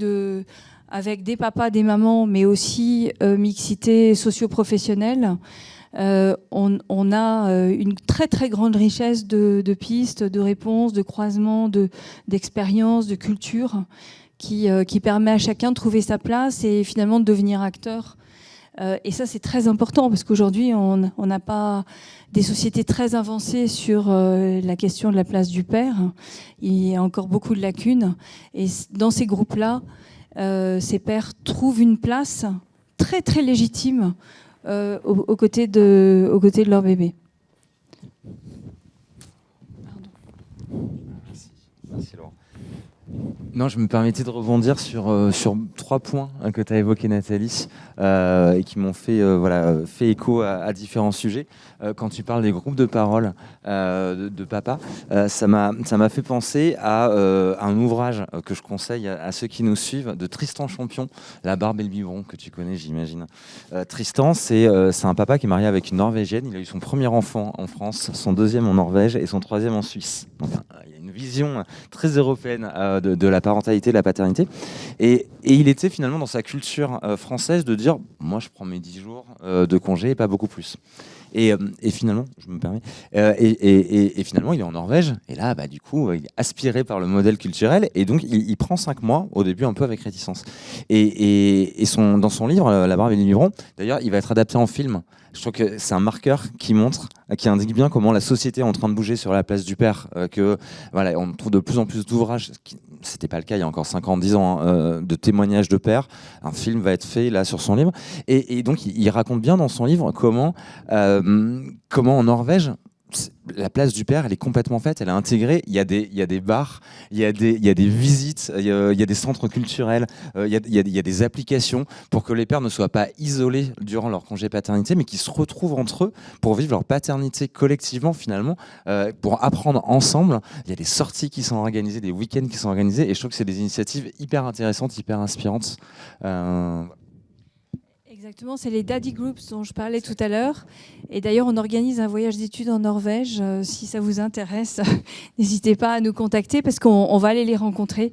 avec des papas, des mamans, mais aussi euh, mixité socio-professionnelle. On, a une très très grande richesse de, pistes, de réponses, de croisements, d'expériences, de, culture qui, qui, permet à chacun de trouver sa place et finalement de devenir acteur. et ça, c'est très important parce qu'aujourd'hui, on n'a pas des sociétés très avancées sur la question de la place du père. Il y a encore beaucoup de lacunes. Et dans ces groupes-là, euh, ces pères trouvent une place très très légitime euh, aux, côtés de, de leur bébé. Merci Laurent. Non, je me permettais de rebondir sur, euh, sur trois points hein, que tu as évoqués, Nathalie, euh, et qui m'ont fait, euh, voilà, fait écho à, différents sujets. quand tu parles des groupes de parole de, papa, ça m'a fait penser à un ouvrage que je conseille à, ceux qui nous suivent, de Tristan Champion, La barbe et le biberon, que tu connais, j'imagine. Tristan, c'est un papa qui est marié avec une Norvégienne. Il a eu son premier enfant en France, son deuxième en Norvège et son troisième en Suisse. Donc, il y a une vision très européenne de, de la parentalité, de la paternité. Et, il était finalement dans sa culture euh, française de dire moi je prends mes 10 jours euh, de congé et pas beaucoup plus. Et, euh, finalement, je me permets, et, finalement, il est en Norvège, et là, bah, du coup, il est aspiré par le modèle culturel, et donc il, prend 5 mois, au début un peu avec réticence. Et, son, dans son livre, La barbe et les livrons, d'ailleurs, il va être adapté en film. Je trouve que c'est un marqueur qui montre, qui indique bien comment la société est en train de bouger sur la place du père, que voilà, on trouve de plus en plus d'ouvrages c'était pas le cas il y a encore 50, 10 ans, hein, euh, de témoignages de père. Un film va être fait là sur son livre. Et, donc, il, raconte bien dans son livre comment, euh, comment en Norvège, la place du père, elle est complètement faite, elle est intégrée. Il y a des, il y a des bars, il y a des, visites, il y a, des centres culturels, il, y a, il, y a, des applications pour que les pères ne soient pas isolés durant leur congé paternité, mais qu'ils se retrouvent entre eux pour vivre leur paternité collectivement, finalement, euh, pour apprendre ensemble. Il y a des sorties qui sont organisées, des week-ends qui sont organisés, et je trouve que c'est des initiatives hyper intéressantes, hyper inspirantes. Euh, Exactement, c'est les Daddy Groups dont je parlais tout à l'heure. Et d'ailleurs, on organise un voyage d'études en Norvège. Euh, si ça vous intéresse, n'hésitez pas à nous contacter parce qu'on va aller les rencontrer.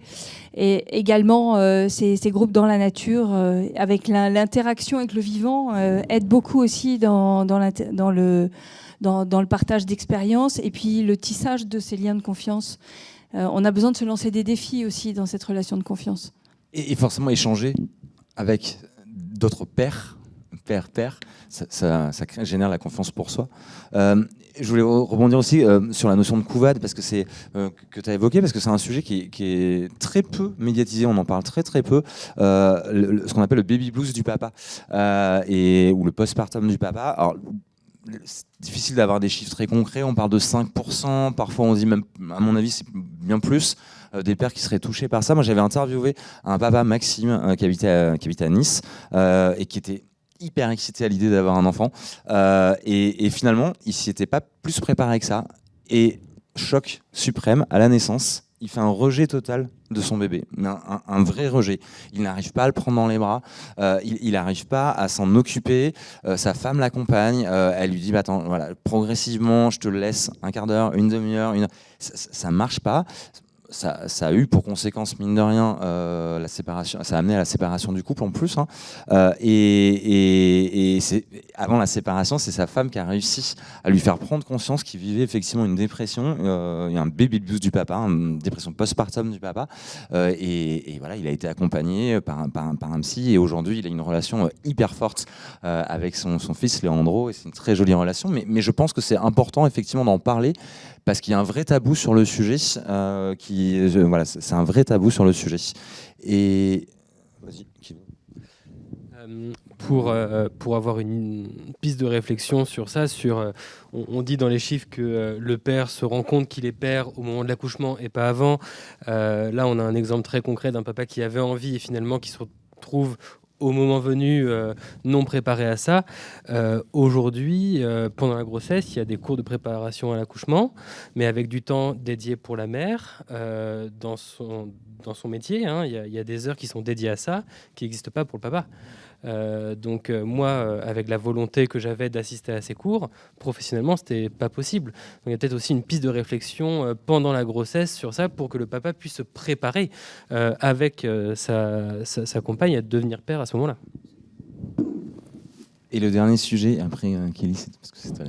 Et également, euh, ces, groupes dans la nature, euh, avec l'interaction avec le vivant, aident beaucoup aussi dans, dans, le, dans, dans le partage d'expériences et puis le tissage de ces liens de confiance. on a besoin de se lancer des défis aussi dans cette relation de confiance. Et, forcément échanger avec d'autres pères, père, père, ça, génère la confiance pour soi. Euh, je voulais rebondir aussi euh, sur la notion de couvade parce que c'est euh, que tu as évoqué parce que c'est un sujet qui, est très peu médiatisé, on en parle très très peu, ce qu'on appelle le baby blues du papa et ou le postpartum du papa. Alors, c'est difficile d'avoir des chiffres très concrets, on parle de 5%, parfois on dit même, à mon avis, c'est bien plus des pères qui seraient touchés par ça. Moi, j'avais interviewé un papa, Maxime, qui, habitait à, qui habitait à Nice, et qui était hyper excité à l'idée d'avoir un enfant. et, finalement, il s'y était pas plus préparé que ça. Et choc suprême à la naissance, il fait un rejet total de son bébé, un, vrai rejet. Il n'arrive pas à le prendre dans les bras, euh, il n'arrive pas à s'en occuper. Euh, sa femme l'accompagne, euh, elle lui dit bah, attends, voilà, progressivement, je te laisse un quart d'heure, une demi-heure, une... ça, ne marche pas ça, a eu pour conséquence, mine de rien, euh, la séparation, ça a amené à la séparation du couple en plus. Hein. Euh, et, et, avant la séparation, c'est sa femme qui a réussi à lui faire prendre conscience qu'il vivait effectivement une dépression. Euh, a un baby blues du papa, une dépression postpartum du papa. Et, voilà, il a été accompagné par un, par psy. Et aujourd'hui, il a une relation hyper forte avec son, fils Leandro. Et c'est une très jolie relation. Mais je pense que c'est important effectivement d'en parler parce qu'il y a un vrai tabou sur le sujet. Euh, qui, voilà, c'est un vrai tabou sur le sujet. Et euh, pour, euh, pour avoir une piste de réflexion sur ça, sur, on, dit dans les chiffres que le père se rend compte qu'il est père au moment de l'accouchement et pas avant. là, on a un exemple très concret d'un papa qui avait envie et finalement qui se retrouve au moment venu euh, non préparé à ça. Euh, aujourd'hui, euh, pendant la grossesse, il y a des cours de préparation à l'accouchement, mais avec du temps dédié pour la mère dans, son, dans son métier. Hein. il, y a, il, y a, des heures qui sont dédiées à ça, qui n'existent pas pour le papa. Euh, donc euh, moi, euh, avec la volonté que j'avais d'assister à ces cours, professionnellement, c'était pas possible. Donc il y a peut-être aussi une piste de réflexion pendant la grossesse sur ça pour que le papa puisse se préparer avec sa, compagne à devenir père à ce moment-là. Et le dernier sujet, après Kelly, parce que c'est toi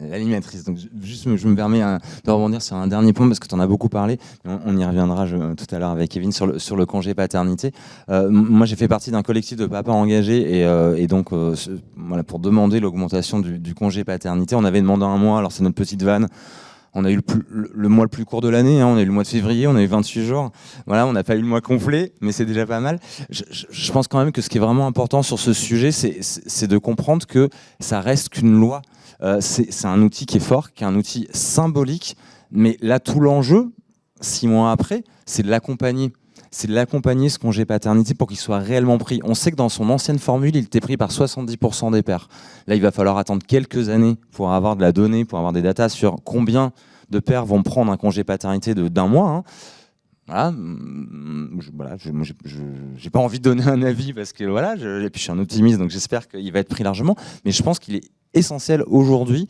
l'animatrice. Donc, juste, je me permets hein, de rebondir sur un dernier point parce que tu en as beaucoup parlé. On, y reviendra tout à l'heure avec Kevin sur le, sur le congé paternité. Euh, moi, j'ai fait partie d'un collectif de papas engagés et, euh, donc, euh, voilà, pour demander l'augmentation du, congé paternité, on avait demandé un mois. Alors, c'est notre petite vanne. On a eu le, mois le plus court de l'année, hein, on a eu le mois de février, on a eu 28 jours. Voilà, on n'a pas eu le mois complet, mais c'est déjà pas mal. Je, je, pense quand même que ce qui est vraiment important sur ce sujet, c'est de comprendre que ça reste qu'une loi. Euh, c'est un outil qui est fort, qui est un outil symbolique, mais là, tout l'enjeu, six mois après, c'est de l'accompagner. C'est de l'accompagner, ce congé paternité, pour qu'il soit réellement pris. On sait que dans son ancienne formule, il était pris par 70% des pères. Là, il va falloir attendre quelques années pour avoir de la donnée, pour avoir des datas sur combien de pères vont prendre un congé paternité d'un mois. Hein. Voilà, je, voilà, j'ai pas envie de donner un avis parce que voilà, je, puis je suis un optimiste, donc j'espère qu'il va être pris largement. Mais je pense qu'il est essentiel aujourd'hui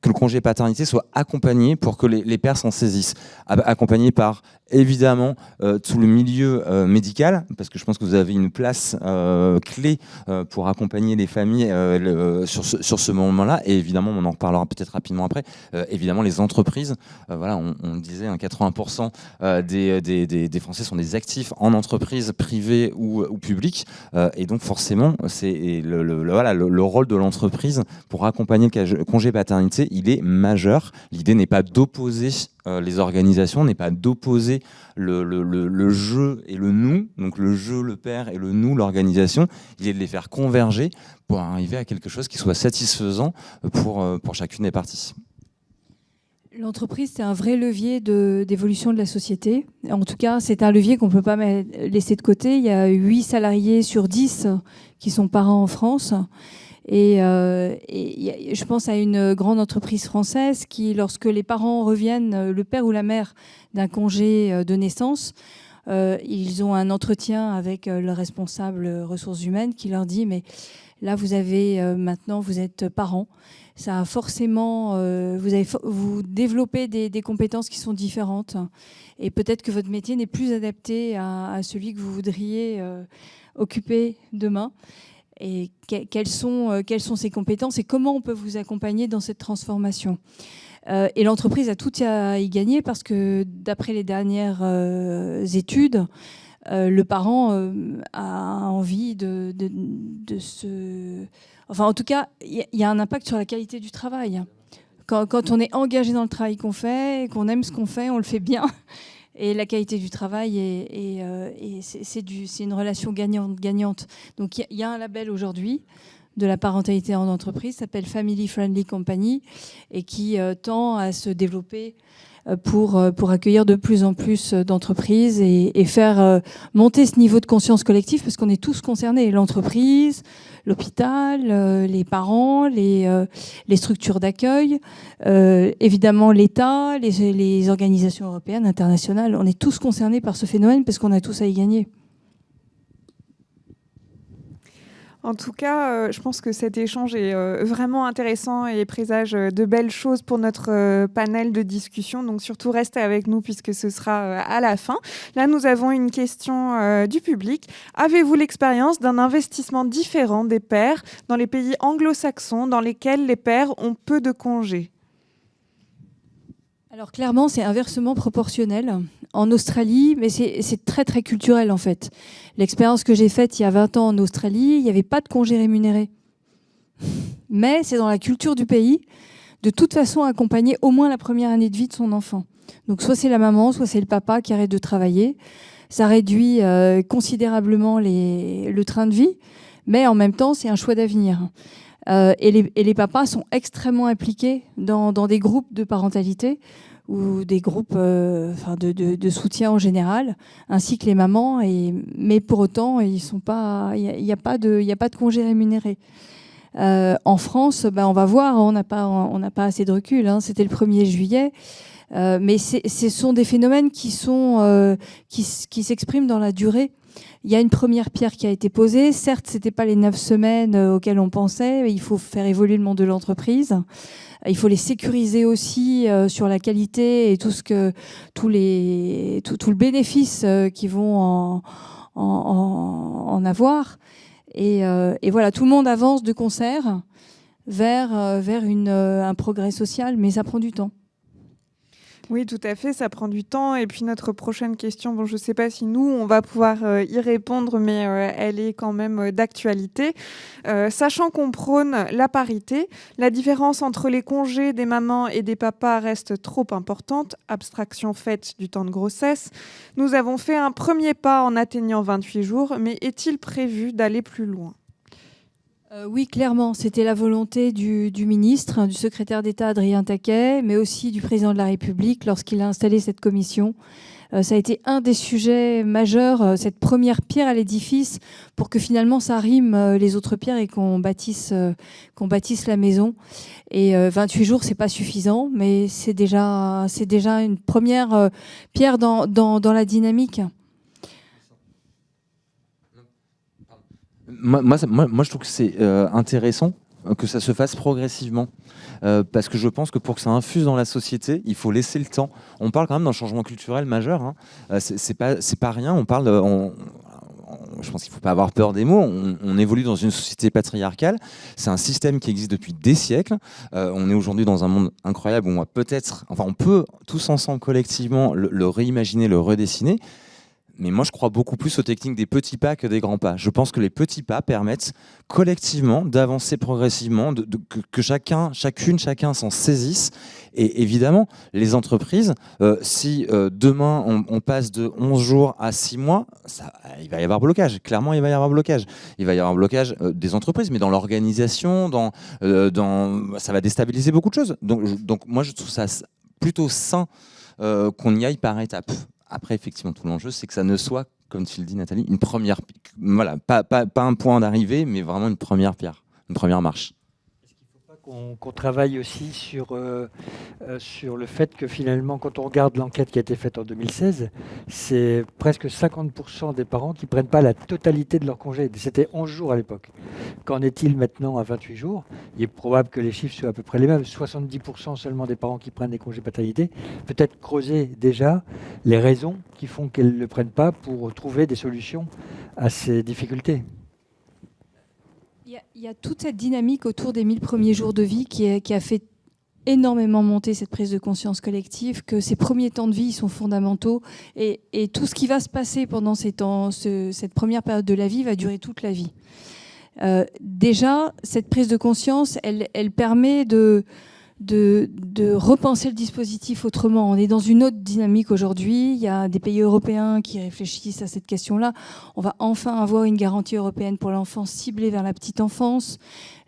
que le congé paternité soit accompagné pour que les, les pères s'en saisissent. Accompagné par, évidemment, euh, tout le milieu euh, médical, parce que je pense que vous avez une place euh, clé pour accompagner les familles sur ce, sur ce moment-là. Et évidemment, on en reparlera peut-être rapidement après, évidemment, les entreprises. voilà, on, disait, 80% des, des, des, Français sont des actifs en entreprise privée ou, ou publique. et donc, forcément, c'est le, le, voilà, le, rôle de l'entreprise pour accompagner le congé paternité il est majeur. L'idée n'est pas d'opposer euh, les organisations, n'est pas d'opposer le, jeu et le nous, donc le jeu, le père et le nous, l'organisation. Il est de les faire converger pour arriver à quelque chose qui soit satisfaisant pour, euh, pour chacune des parties. L'entreprise, c'est un vrai levier d'évolution de, la société. En tout cas, c'est un levier qu'on ne peut pas laisser de côté. Il y a 8 salariés sur 10 qui sont parents en France. Et, euh, je pense à une grande entreprise française qui, lorsque les parents reviennent, euh, le père ou la mère, d'un congé euh, de naissance, ils ont un entretien avec le responsable ressources humaines qui leur dit mais là vous avez maintenant vous êtes parent ça a forcément vous avez vous développez des, compétences qui sont différentes. Et peut-être que votre métier n'est plus adapté à, celui que vous voudriez occuper demain et quelles sont, euh, quelles sont ses compétences et comment on peut vous accompagner dans cette transformation? Euh, et l'entreprise a tout à y gagner parce que d'après les dernières euh, études, le parent a envie de, de, se... Enfin, en tout cas, il y, a un impact sur la qualité du travail. Quand, quand on est engagé dans le travail qu'on fait, qu'on aime ce qu'on fait, on le fait bien et la qualité du travail et, euh, c'est une relation gagnante-gagnante. Donc il y, a un label aujourd'hui de la parentalité en entreprise, s'appelle Family Friendly Company et qui euh, tend à se développer pour, pour accueillir de plus en plus d'entreprises et, et, faire monter ce niveau de conscience collective parce qu'on est tous concernés, l'entreprise, l'hôpital, les parents, les, les structures d'accueil, évidemment l'État, les, les organisations européennes, internationales. On est tous concernés par ce phénomène parce qu'on a tous à y gagner. En tout cas, euh, je pense que cet échange est euh, vraiment intéressant et présage euh, de belles choses pour notre panel de discussion. Donc surtout restez avec nous puisque ce sera à la fin. Là, nous avons une question du public. Avez-vous l'expérience d'un investissement différent des pères dans les pays anglo-saxons dans lesquels les pères ont peu de congés? Alors clairement, c'est inversement proportionnel. En Australie, mais c'est très très culturel en fait. L'expérience que j'ai faite il y a 20 ans en Australie, il n'y avait pas de congé rémunéré. Mais c'est dans la culture du pays, de toute façon accompagner au moins la première année de vie de son enfant. Donc soit c'est la maman, soit c'est le papa qui arrête de travailler. Ça réduit euh, considérablement le train de vie, mais en même temps c'est un choix d'avenir. Euh, et, les, papas sont extrêmement impliqués dans, des groupes de parentalité ou des groupes euh, de, soutien en général, ainsi que les mamans. Et, mais pour autant, il n'y a, pas de, a pas de congé rémunéré. Euh, en France, ben, on va voir, on n'a pas, pas assez de recul. Hein. C'était le 1er juillet. mais ce sont des phénomènes qui, sont, qui, qui s'expriment dans la durée. Il y a une première pierre qui a été posée. Certes, ce n'était pas les neuf semaines euh, auxquelles on pensait. Il faut faire évoluer le monde de l'entreprise. Il faut les sécuriser aussi euh, sur la qualité et tout ce que tous les tout, le bénéfice euh, qui vont en, avoir. Et, voilà, tout le monde avance de concert vers un progrès social, mais ça prend du temps. Oui, tout à fait, ça prend du temps. Et puis notre prochaine question, bon, je ne sais pas si nous, on va pouvoir euh, y répondre, mais euh, elle est quand même euh, d'actualité. sachant qu'on prône la parité, la différence entre les congés des mamans et des papas reste trop importante, abstraction faite du temps de grossesse. Nous avons fait un premier pas en atteignant 28 jours, mais est-il prévu d'aller plus loin? Euh, oui, clairement, c'était la volonté du, ministre, du secrétaire d'État Adrien Taquet, mais aussi du président de la République lorsqu'il a installé cette commission. Euh, ça a été un des sujets majeurs, euh, cette première pierre à l'édifice, pour que finalement ça rime les autres pierres et qu'on bâtisse, qu'on bâtisse la maison. Et 28 jours, c'est pas suffisant, mais c'est déjà, c'est déjà une première pierre dans, dans la dynamique. Moi, je trouve que c'est euh, intéressant euh, que ça se fasse progressivement. Euh, parce que je pense que pour que ça infuse dans la société, il faut laisser le temps. On parle quand même d'un changement culturel majeur. Hein. c'est pas, rien. On parle. je pense qu'il ne faut pas avoir peur des mots. On, évolue dans une société patriarcale. C'est un système qui existe depuis des siècles. on est aujourd'hui dans un monde incroyable où on va peut-être, enfin, on peut tous ensemble collectivement le réimaginer, le redessiner. Mais moi, je crois beaucoup plus aux techniques des petits pas que des grands pas. Je pense que les petits pas permettent collectivement d'avancer progressivement, de, que, chacun, chacune, chacun s'en saisisse. Et évidemment, les entreprises, euh, si euh, demain on, passe de 11 jours à 6 mois, ça, il va y avoir blocage. Clairement, il va y avoir blocage. Il va y avoir blocage euh, des entreprises, mais dans l'organisation, dans, dans, ça va déstabiliser beaucoup de choses. Donc, donc moi, je trouve ça plutôt sain qu'on y aille par étapes. Après, effectivement, tout l'enjeu, c'est que ça ne soit, comme tu le dis, Nathalie, une première, voilà, pas, un point d'arrivée, mais vraiment une première pierre, une première marche qu'on travaille aussi sur, euh, euh, sur le fait que finalement, quand on regarde l'enquête qui a été faite en 2016, c'est presque 50% des parents qui ne prennent pas la totalité de leur congé. C'était 11 jours à l'époque. Qu'en est-il maintenant à 28 jours? Il est probable que les chiffres soient à peu près les mêmes. 70% seulement des parents qui prennent des congés paternité. Peut-être creuser déjà les raisons qui font qu'elles ne le prennent pas pour trouver des solutions à ces difficultés. Il y, a toute cette dynamique autour des 1000 premiers jours de vie qui, a fait énormément monter cette prise de conscience collective, que ces premiers temps de vie sont fondamentaux et, tout ce qui va se passer pendant ces temps, cette première période de la vie va durer toute la vie. Euh, déjà, cette prise de conscience, elle, elle permet de, de, repenser le dispositif autrement. On est dans une autre dynamique aujourd'hui. Il y a des pays européens qui réfléchissent à cette question-là. On va enfin avoir une garantie européenne pour l'enfance ciblée vers la petite enfance.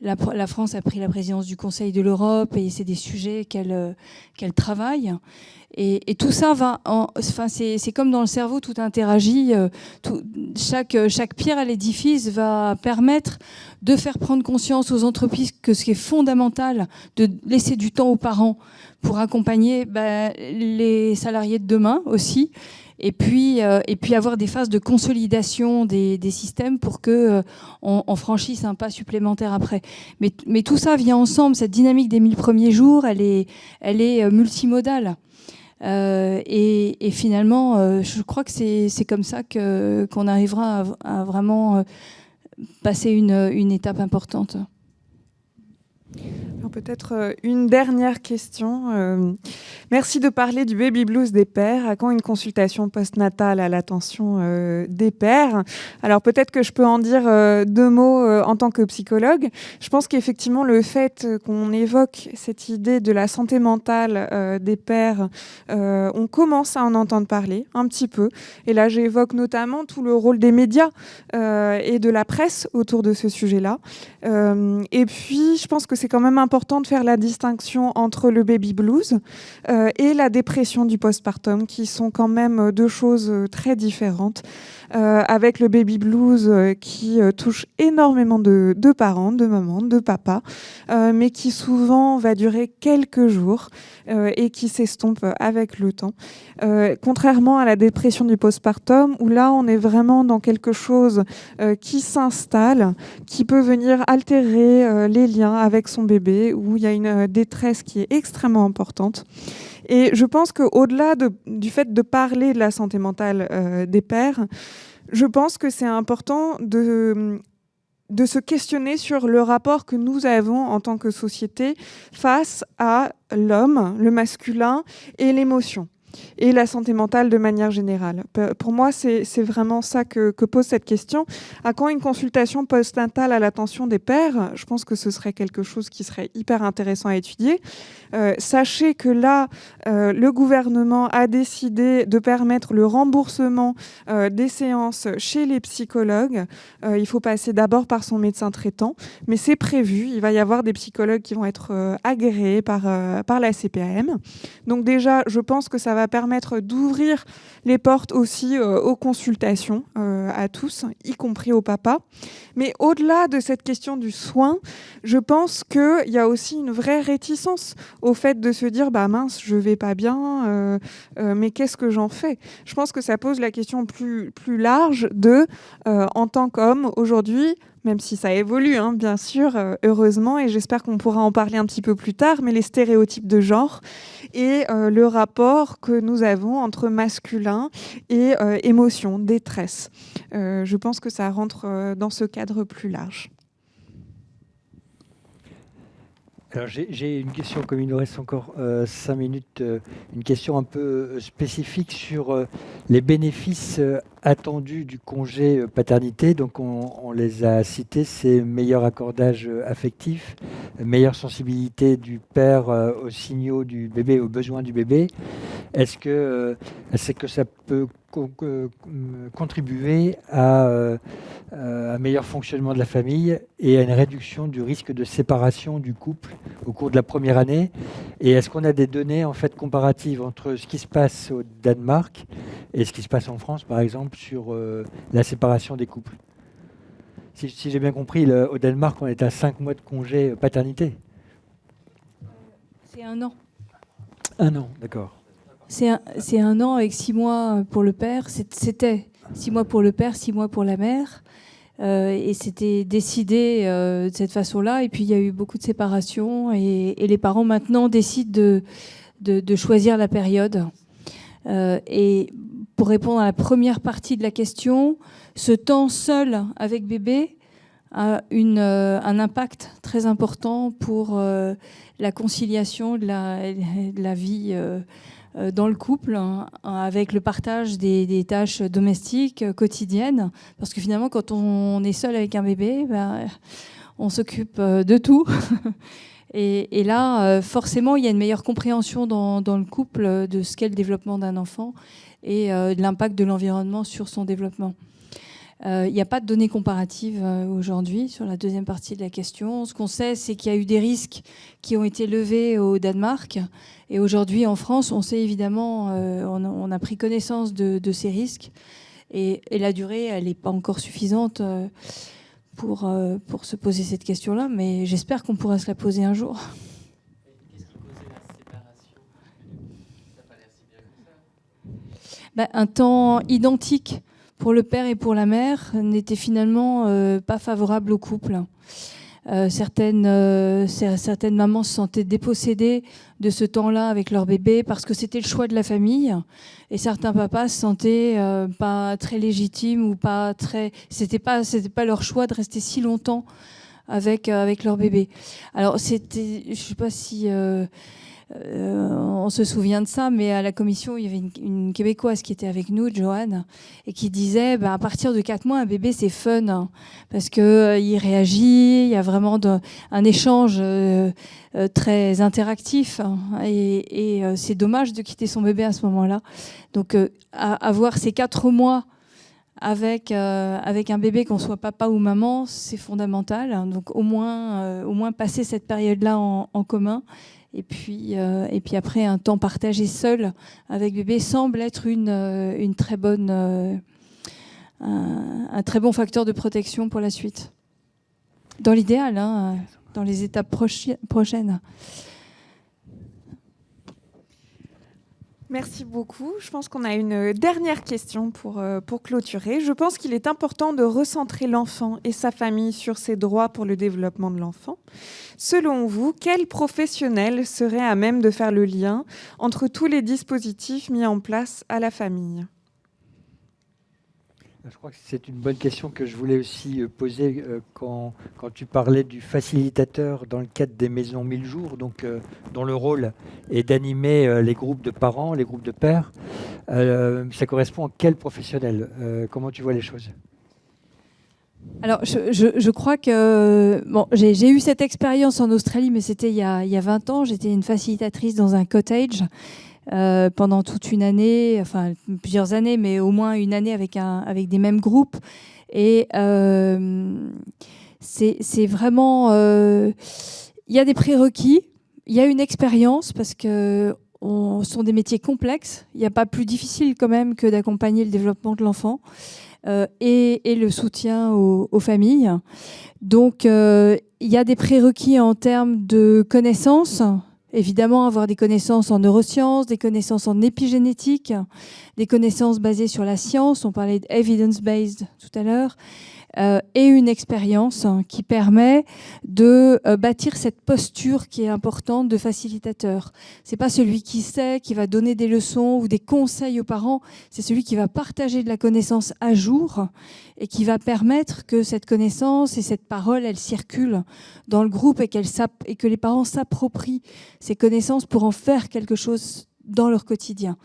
La, France a pris la présidence du Conseil de l'Europe et c'est des sujets qu'elle qu'elle travaille. Et, tout ça va, enfin c'est comme dans le cerveau, tout interagit. Tout, chaque, chaque pierre à l'édifice va permettre de faire prendre conscience aux entreprises que ce qui est fondamental, de laisser du temps aux parents pour accompagner ben, les salariés de demain aussi et puis, euh, et puis avoir des phases de consolidation des, systèmes pour que euh, on, franchisse un pas supplémentaire après. Mais, tout ça vient ensemble. Cette dynamique des 1000 premiers jours, elle est, elle est euh, multimodale. Et, et, finalement, je crois que c'est comme ça qu'on arrivera à, à vraiment passer une, une étape importante. Peut-être euh, une dernière question. Euh, merci de parler du baby blues des pères. À quand une consultation postnatale à l'attention euh, des pères? Alors peut-être que je peux en dire deux mots en tant que psychologue. Je pense qu'effectivement le fait qu'on évoque cette idée de la santé mentale des pères, on commence à en entendre parler un petit peu. Et là j'évoque notamment tout le rôle des médias et de la presse autour de ce sujet-là. et puis je pense que c'est quand même important important de faire la distinction entre le baby blues euh, et la dépression du postpartum, qui sont quand même deux choses très différentes. Euh, avec le baby blues euh, qui touche énormément de, parents, de mamans, de papas, mais qui souvent va durer quelques jours et qui s'estompe avec le temps. contrairement à la dépression du postpartum, où là on est vraiment dans quelque chose qui s'installe, qui peut venir altérer les liens avec son bébé, où il y a une euh, détresse qui est extrêmement importante. Et je pense qu'au-delà du fait de parler de la santé mentale euh, des pères, je pense que c'est important de, de se questionner sur le rapport que nous avons en tant que société face à l'homme, le masculin et l'émotion et la santé mentale de manière générale. Pour moi, c'est vraiment ça que, pose cette question. À quand une consultation postnatale à l'attention des pères Je pense que ce serait quelque chose qui serait hyper intéressant à étudier. Euh, sachez que là, euh, le gouvernement a décidé de permettre le remboursement euh, des séances chez les psychologues. il faut passer d'abord par son médecin traitant, mais c'est prévu. Il va y avoir des psychologues qui vont être agréés par, par la CPAM. Donc déjà, je pense que ça va permettre d'ouvrir les portes aussi euh, aux consultations euh, à tous, y compris aux papas. Mais au-delà de cette question du soin, je pense qu'il y a aussi une vraie réticence au fait de se dire bah mince, je vais pas bien, euh, mais qu'est-ce que j'en fais? Je pense que ça pose la question plus, plus large de, en tant qu'homme, aujourd'hui, même si ça évolue, hein, bien sûr, euh, heureusement, et j'espère qu'on pourra en parler un petit peu plus tard, mais les stéréotypes de genre et euh, le rapport que nous avons entre masculin et euh, émotion, détresse. je pense que ça rentre dans ce cadre plus large. Alors j'ai une question, comme il nous reste encore cinq minutes, une question un peu spécifique sur les bénéfices attendus du congé euh, paternité. Donc on, les a cités, c'est meilleur accordage euh, affectif, meilleure sensibilité du père euh, aux signaux du bébé, aux besoins du bébé. Est-ce que c'est que ça peut contribuer à un meilleur fonctionnement de la famille et à une réduction du risque de séparation du couple au cours de la première année Et est-ce qu'on a des données en fait comparatives entre ce qui se passe au Danemark et ce qui se passe en France, par exemple sur euh, la séparation des couples? Si, j'ai bien compris, au Danemark, on est à 5 mois de congé euh, paternité. C'est un an. Un an, d'accord. C'est un, un, an avec 6 mois pour le père. C'était 6 mois pour le père, 6 mois pour la mère. Euh, et c'était décidé de cette façon-là. Et puis il y a eu beaucoup de séparations. Et, les parents maintenant décident de, choisir la période. et pour répondre à la première partie de la question, ce temps seul avec bébé a une, euh, un impact très important pour euh, la conciliation de la, vie euh, dans le couple, hein, avec le partage des, tâches domestiques quotidiennes. Parce que finalement, quand on est seul avec un bébé, ben, on s'occupe de tout. Et, là, forcément, il y a une meilleure compréhension dans, dans le couple de ce qu'est le développement d'un enfant et euh, l'impact de l'environnement sur son développement. Il n'y a pas de données comparatives aujourd'hui sur la deuxième partie de la question. Ce qu'on sait, c'est qu'il y a eu des risques qui ont été levés au Danemark. Et aujourd'hui, en France, on sait évidemment, on, a pris connaissance de, ces risques. Et, et, la durée, elle n'est pas encore suffisante pour, pour se poser cette question-là, mais j'espère qu'on pourra se la poser un jour. Bah, un temps identique pour le père et pour la mère n'était finalement euh, pas favorable au couple. Euh, certaines, euh, certaines mamans se sentaient dépossédées de ce temps-là avec leur bébé parce que c'était le choix de la famille. Et certains papas se sentaient pas très légitimes ou pas très. C'était pas, c'était pas leur choix de rester si longtemps avec, avec leur bébé. Alors, c'était. Je sais pas si. Euh, on se souvient de ça, mais à la commission, il y avait une, Québécoise qui était avec nous, Joanne, et qui disait bah, à partir de 4 mois, un bébé, c'est fun, hein, parce qu'il euh, réagit, il y a vraiment un échange euh, très interactif, hein, et, c'est dommage de quitter son bébé à ce moment-là. Donc, avoir ces 4 mois avec, un bébé, qu'on soit papa ou maman, c'est fondamental. Donc au moins, passer cette période-là en, commun et puis, euh, et puis après, un temps partagé seul avec bébé semble être une, euh, une très bonne, euh, un, très bon facteur de protection pour la suite. Dans l'idéal, hein, dans les étapes prochaines. Merci beaucoup. Je pense qu'on a une dernière question pour, pour clôturer. Je pense qu'il est important de recentrer l'enfant et sa famille sur ses droits pour le développement de l'enfant. Selon vous, quel professionnel serait à même de faire le lien entre tous les dispositifs mis en place à la famille? Je crois que c'est une bonne question que je voulais aussi euh, poser euh, quand, quand, tu parlais du facilitateur dans le cadre des maisons 1000 jours, donc, euh, dont le rôle est d'animer les groupes de parents, les groupes de pères. ça correspond à quel professionnel Comment tu vois les choses? Alors, je, crois que bon, j'ai eu cette expérience en Australie, mais c'était il, y a 20 ans. J'étais une facilitatrice dans un cottage euh, pendant toute une année, enfin plusieurs années, mais au moins une année avec, un, avec des mêmes groupes. Et euh, c'est vraiment... Euh, il y a des prérequis, il y a une expérience, parce que ce sont des métiers complexes. Il n'y a pas plus difficile quand même que d'accompagner le développement de l'enfant. Euh, et, le soutien aux, familles. Donc, il y a des prérequis en termes de connaissances. Évidemment, avoir des connaissances en neurosciences, des connaissances en épigénétique, des connaissances basées sur la science. On parlait d'evidence-based tout à l'heure. Euh, et une expérience hein, qui permet de euh, bâtir cette posture qui est importante de facilitateur. C'est pas celui qui sait, qui va donner des leçons ou des conseils aux parents, c'est celui qui va partager de la connaissance à jour et qui va permettre que cette connaissance et cette parole, elle circule dans le groupe et, et que les parents s'approprient ces connaissances pour en faire quelque chose dans leur quotidien.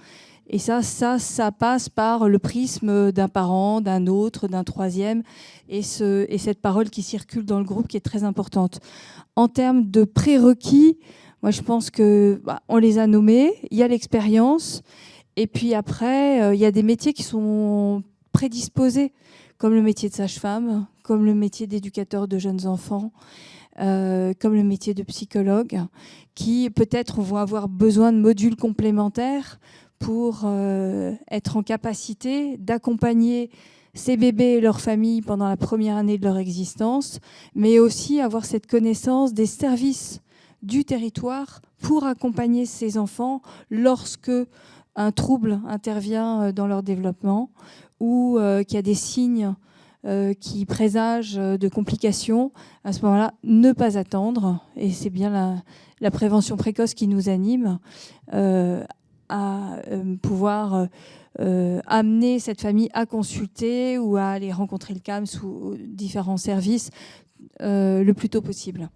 Et ça, ça, ça passe par le prisme d'un parent, d'un autre, d'un troisième, et, ce, et cette parole qui circule dans le groupe qui est très importante. En termes de prérequis, moi je pense que bah, on les a nommés. Il y a l'expérience, et puis après, euh, il y a des métiers qui sont prédisposés, comme le métier de sage-femme, comme le métier d'éducateur de jeunes enfants. Euh, comme le métier de psychologue, qui peut-être vont avoir besoin de modules complémentaires pour euh, être en capacité d'accompagner ces bébés et leurs familles pendant la première année de leur existence, mais aussi avoir cette connaissance des services du territoire pour accompagner ces enfants lorsque un trouble intervient euh, dans leur développement ou euh, qu'il y a des signes qui présagent de complications, à ce moment-là, ne pas attendre, et c'est bien la, la, prévention précoce qui nous anime, euh, pouvoir euh, euh, amener cette famille à consulter ou à aller rencontrer le CAMS ou différents services le plus tôt possible.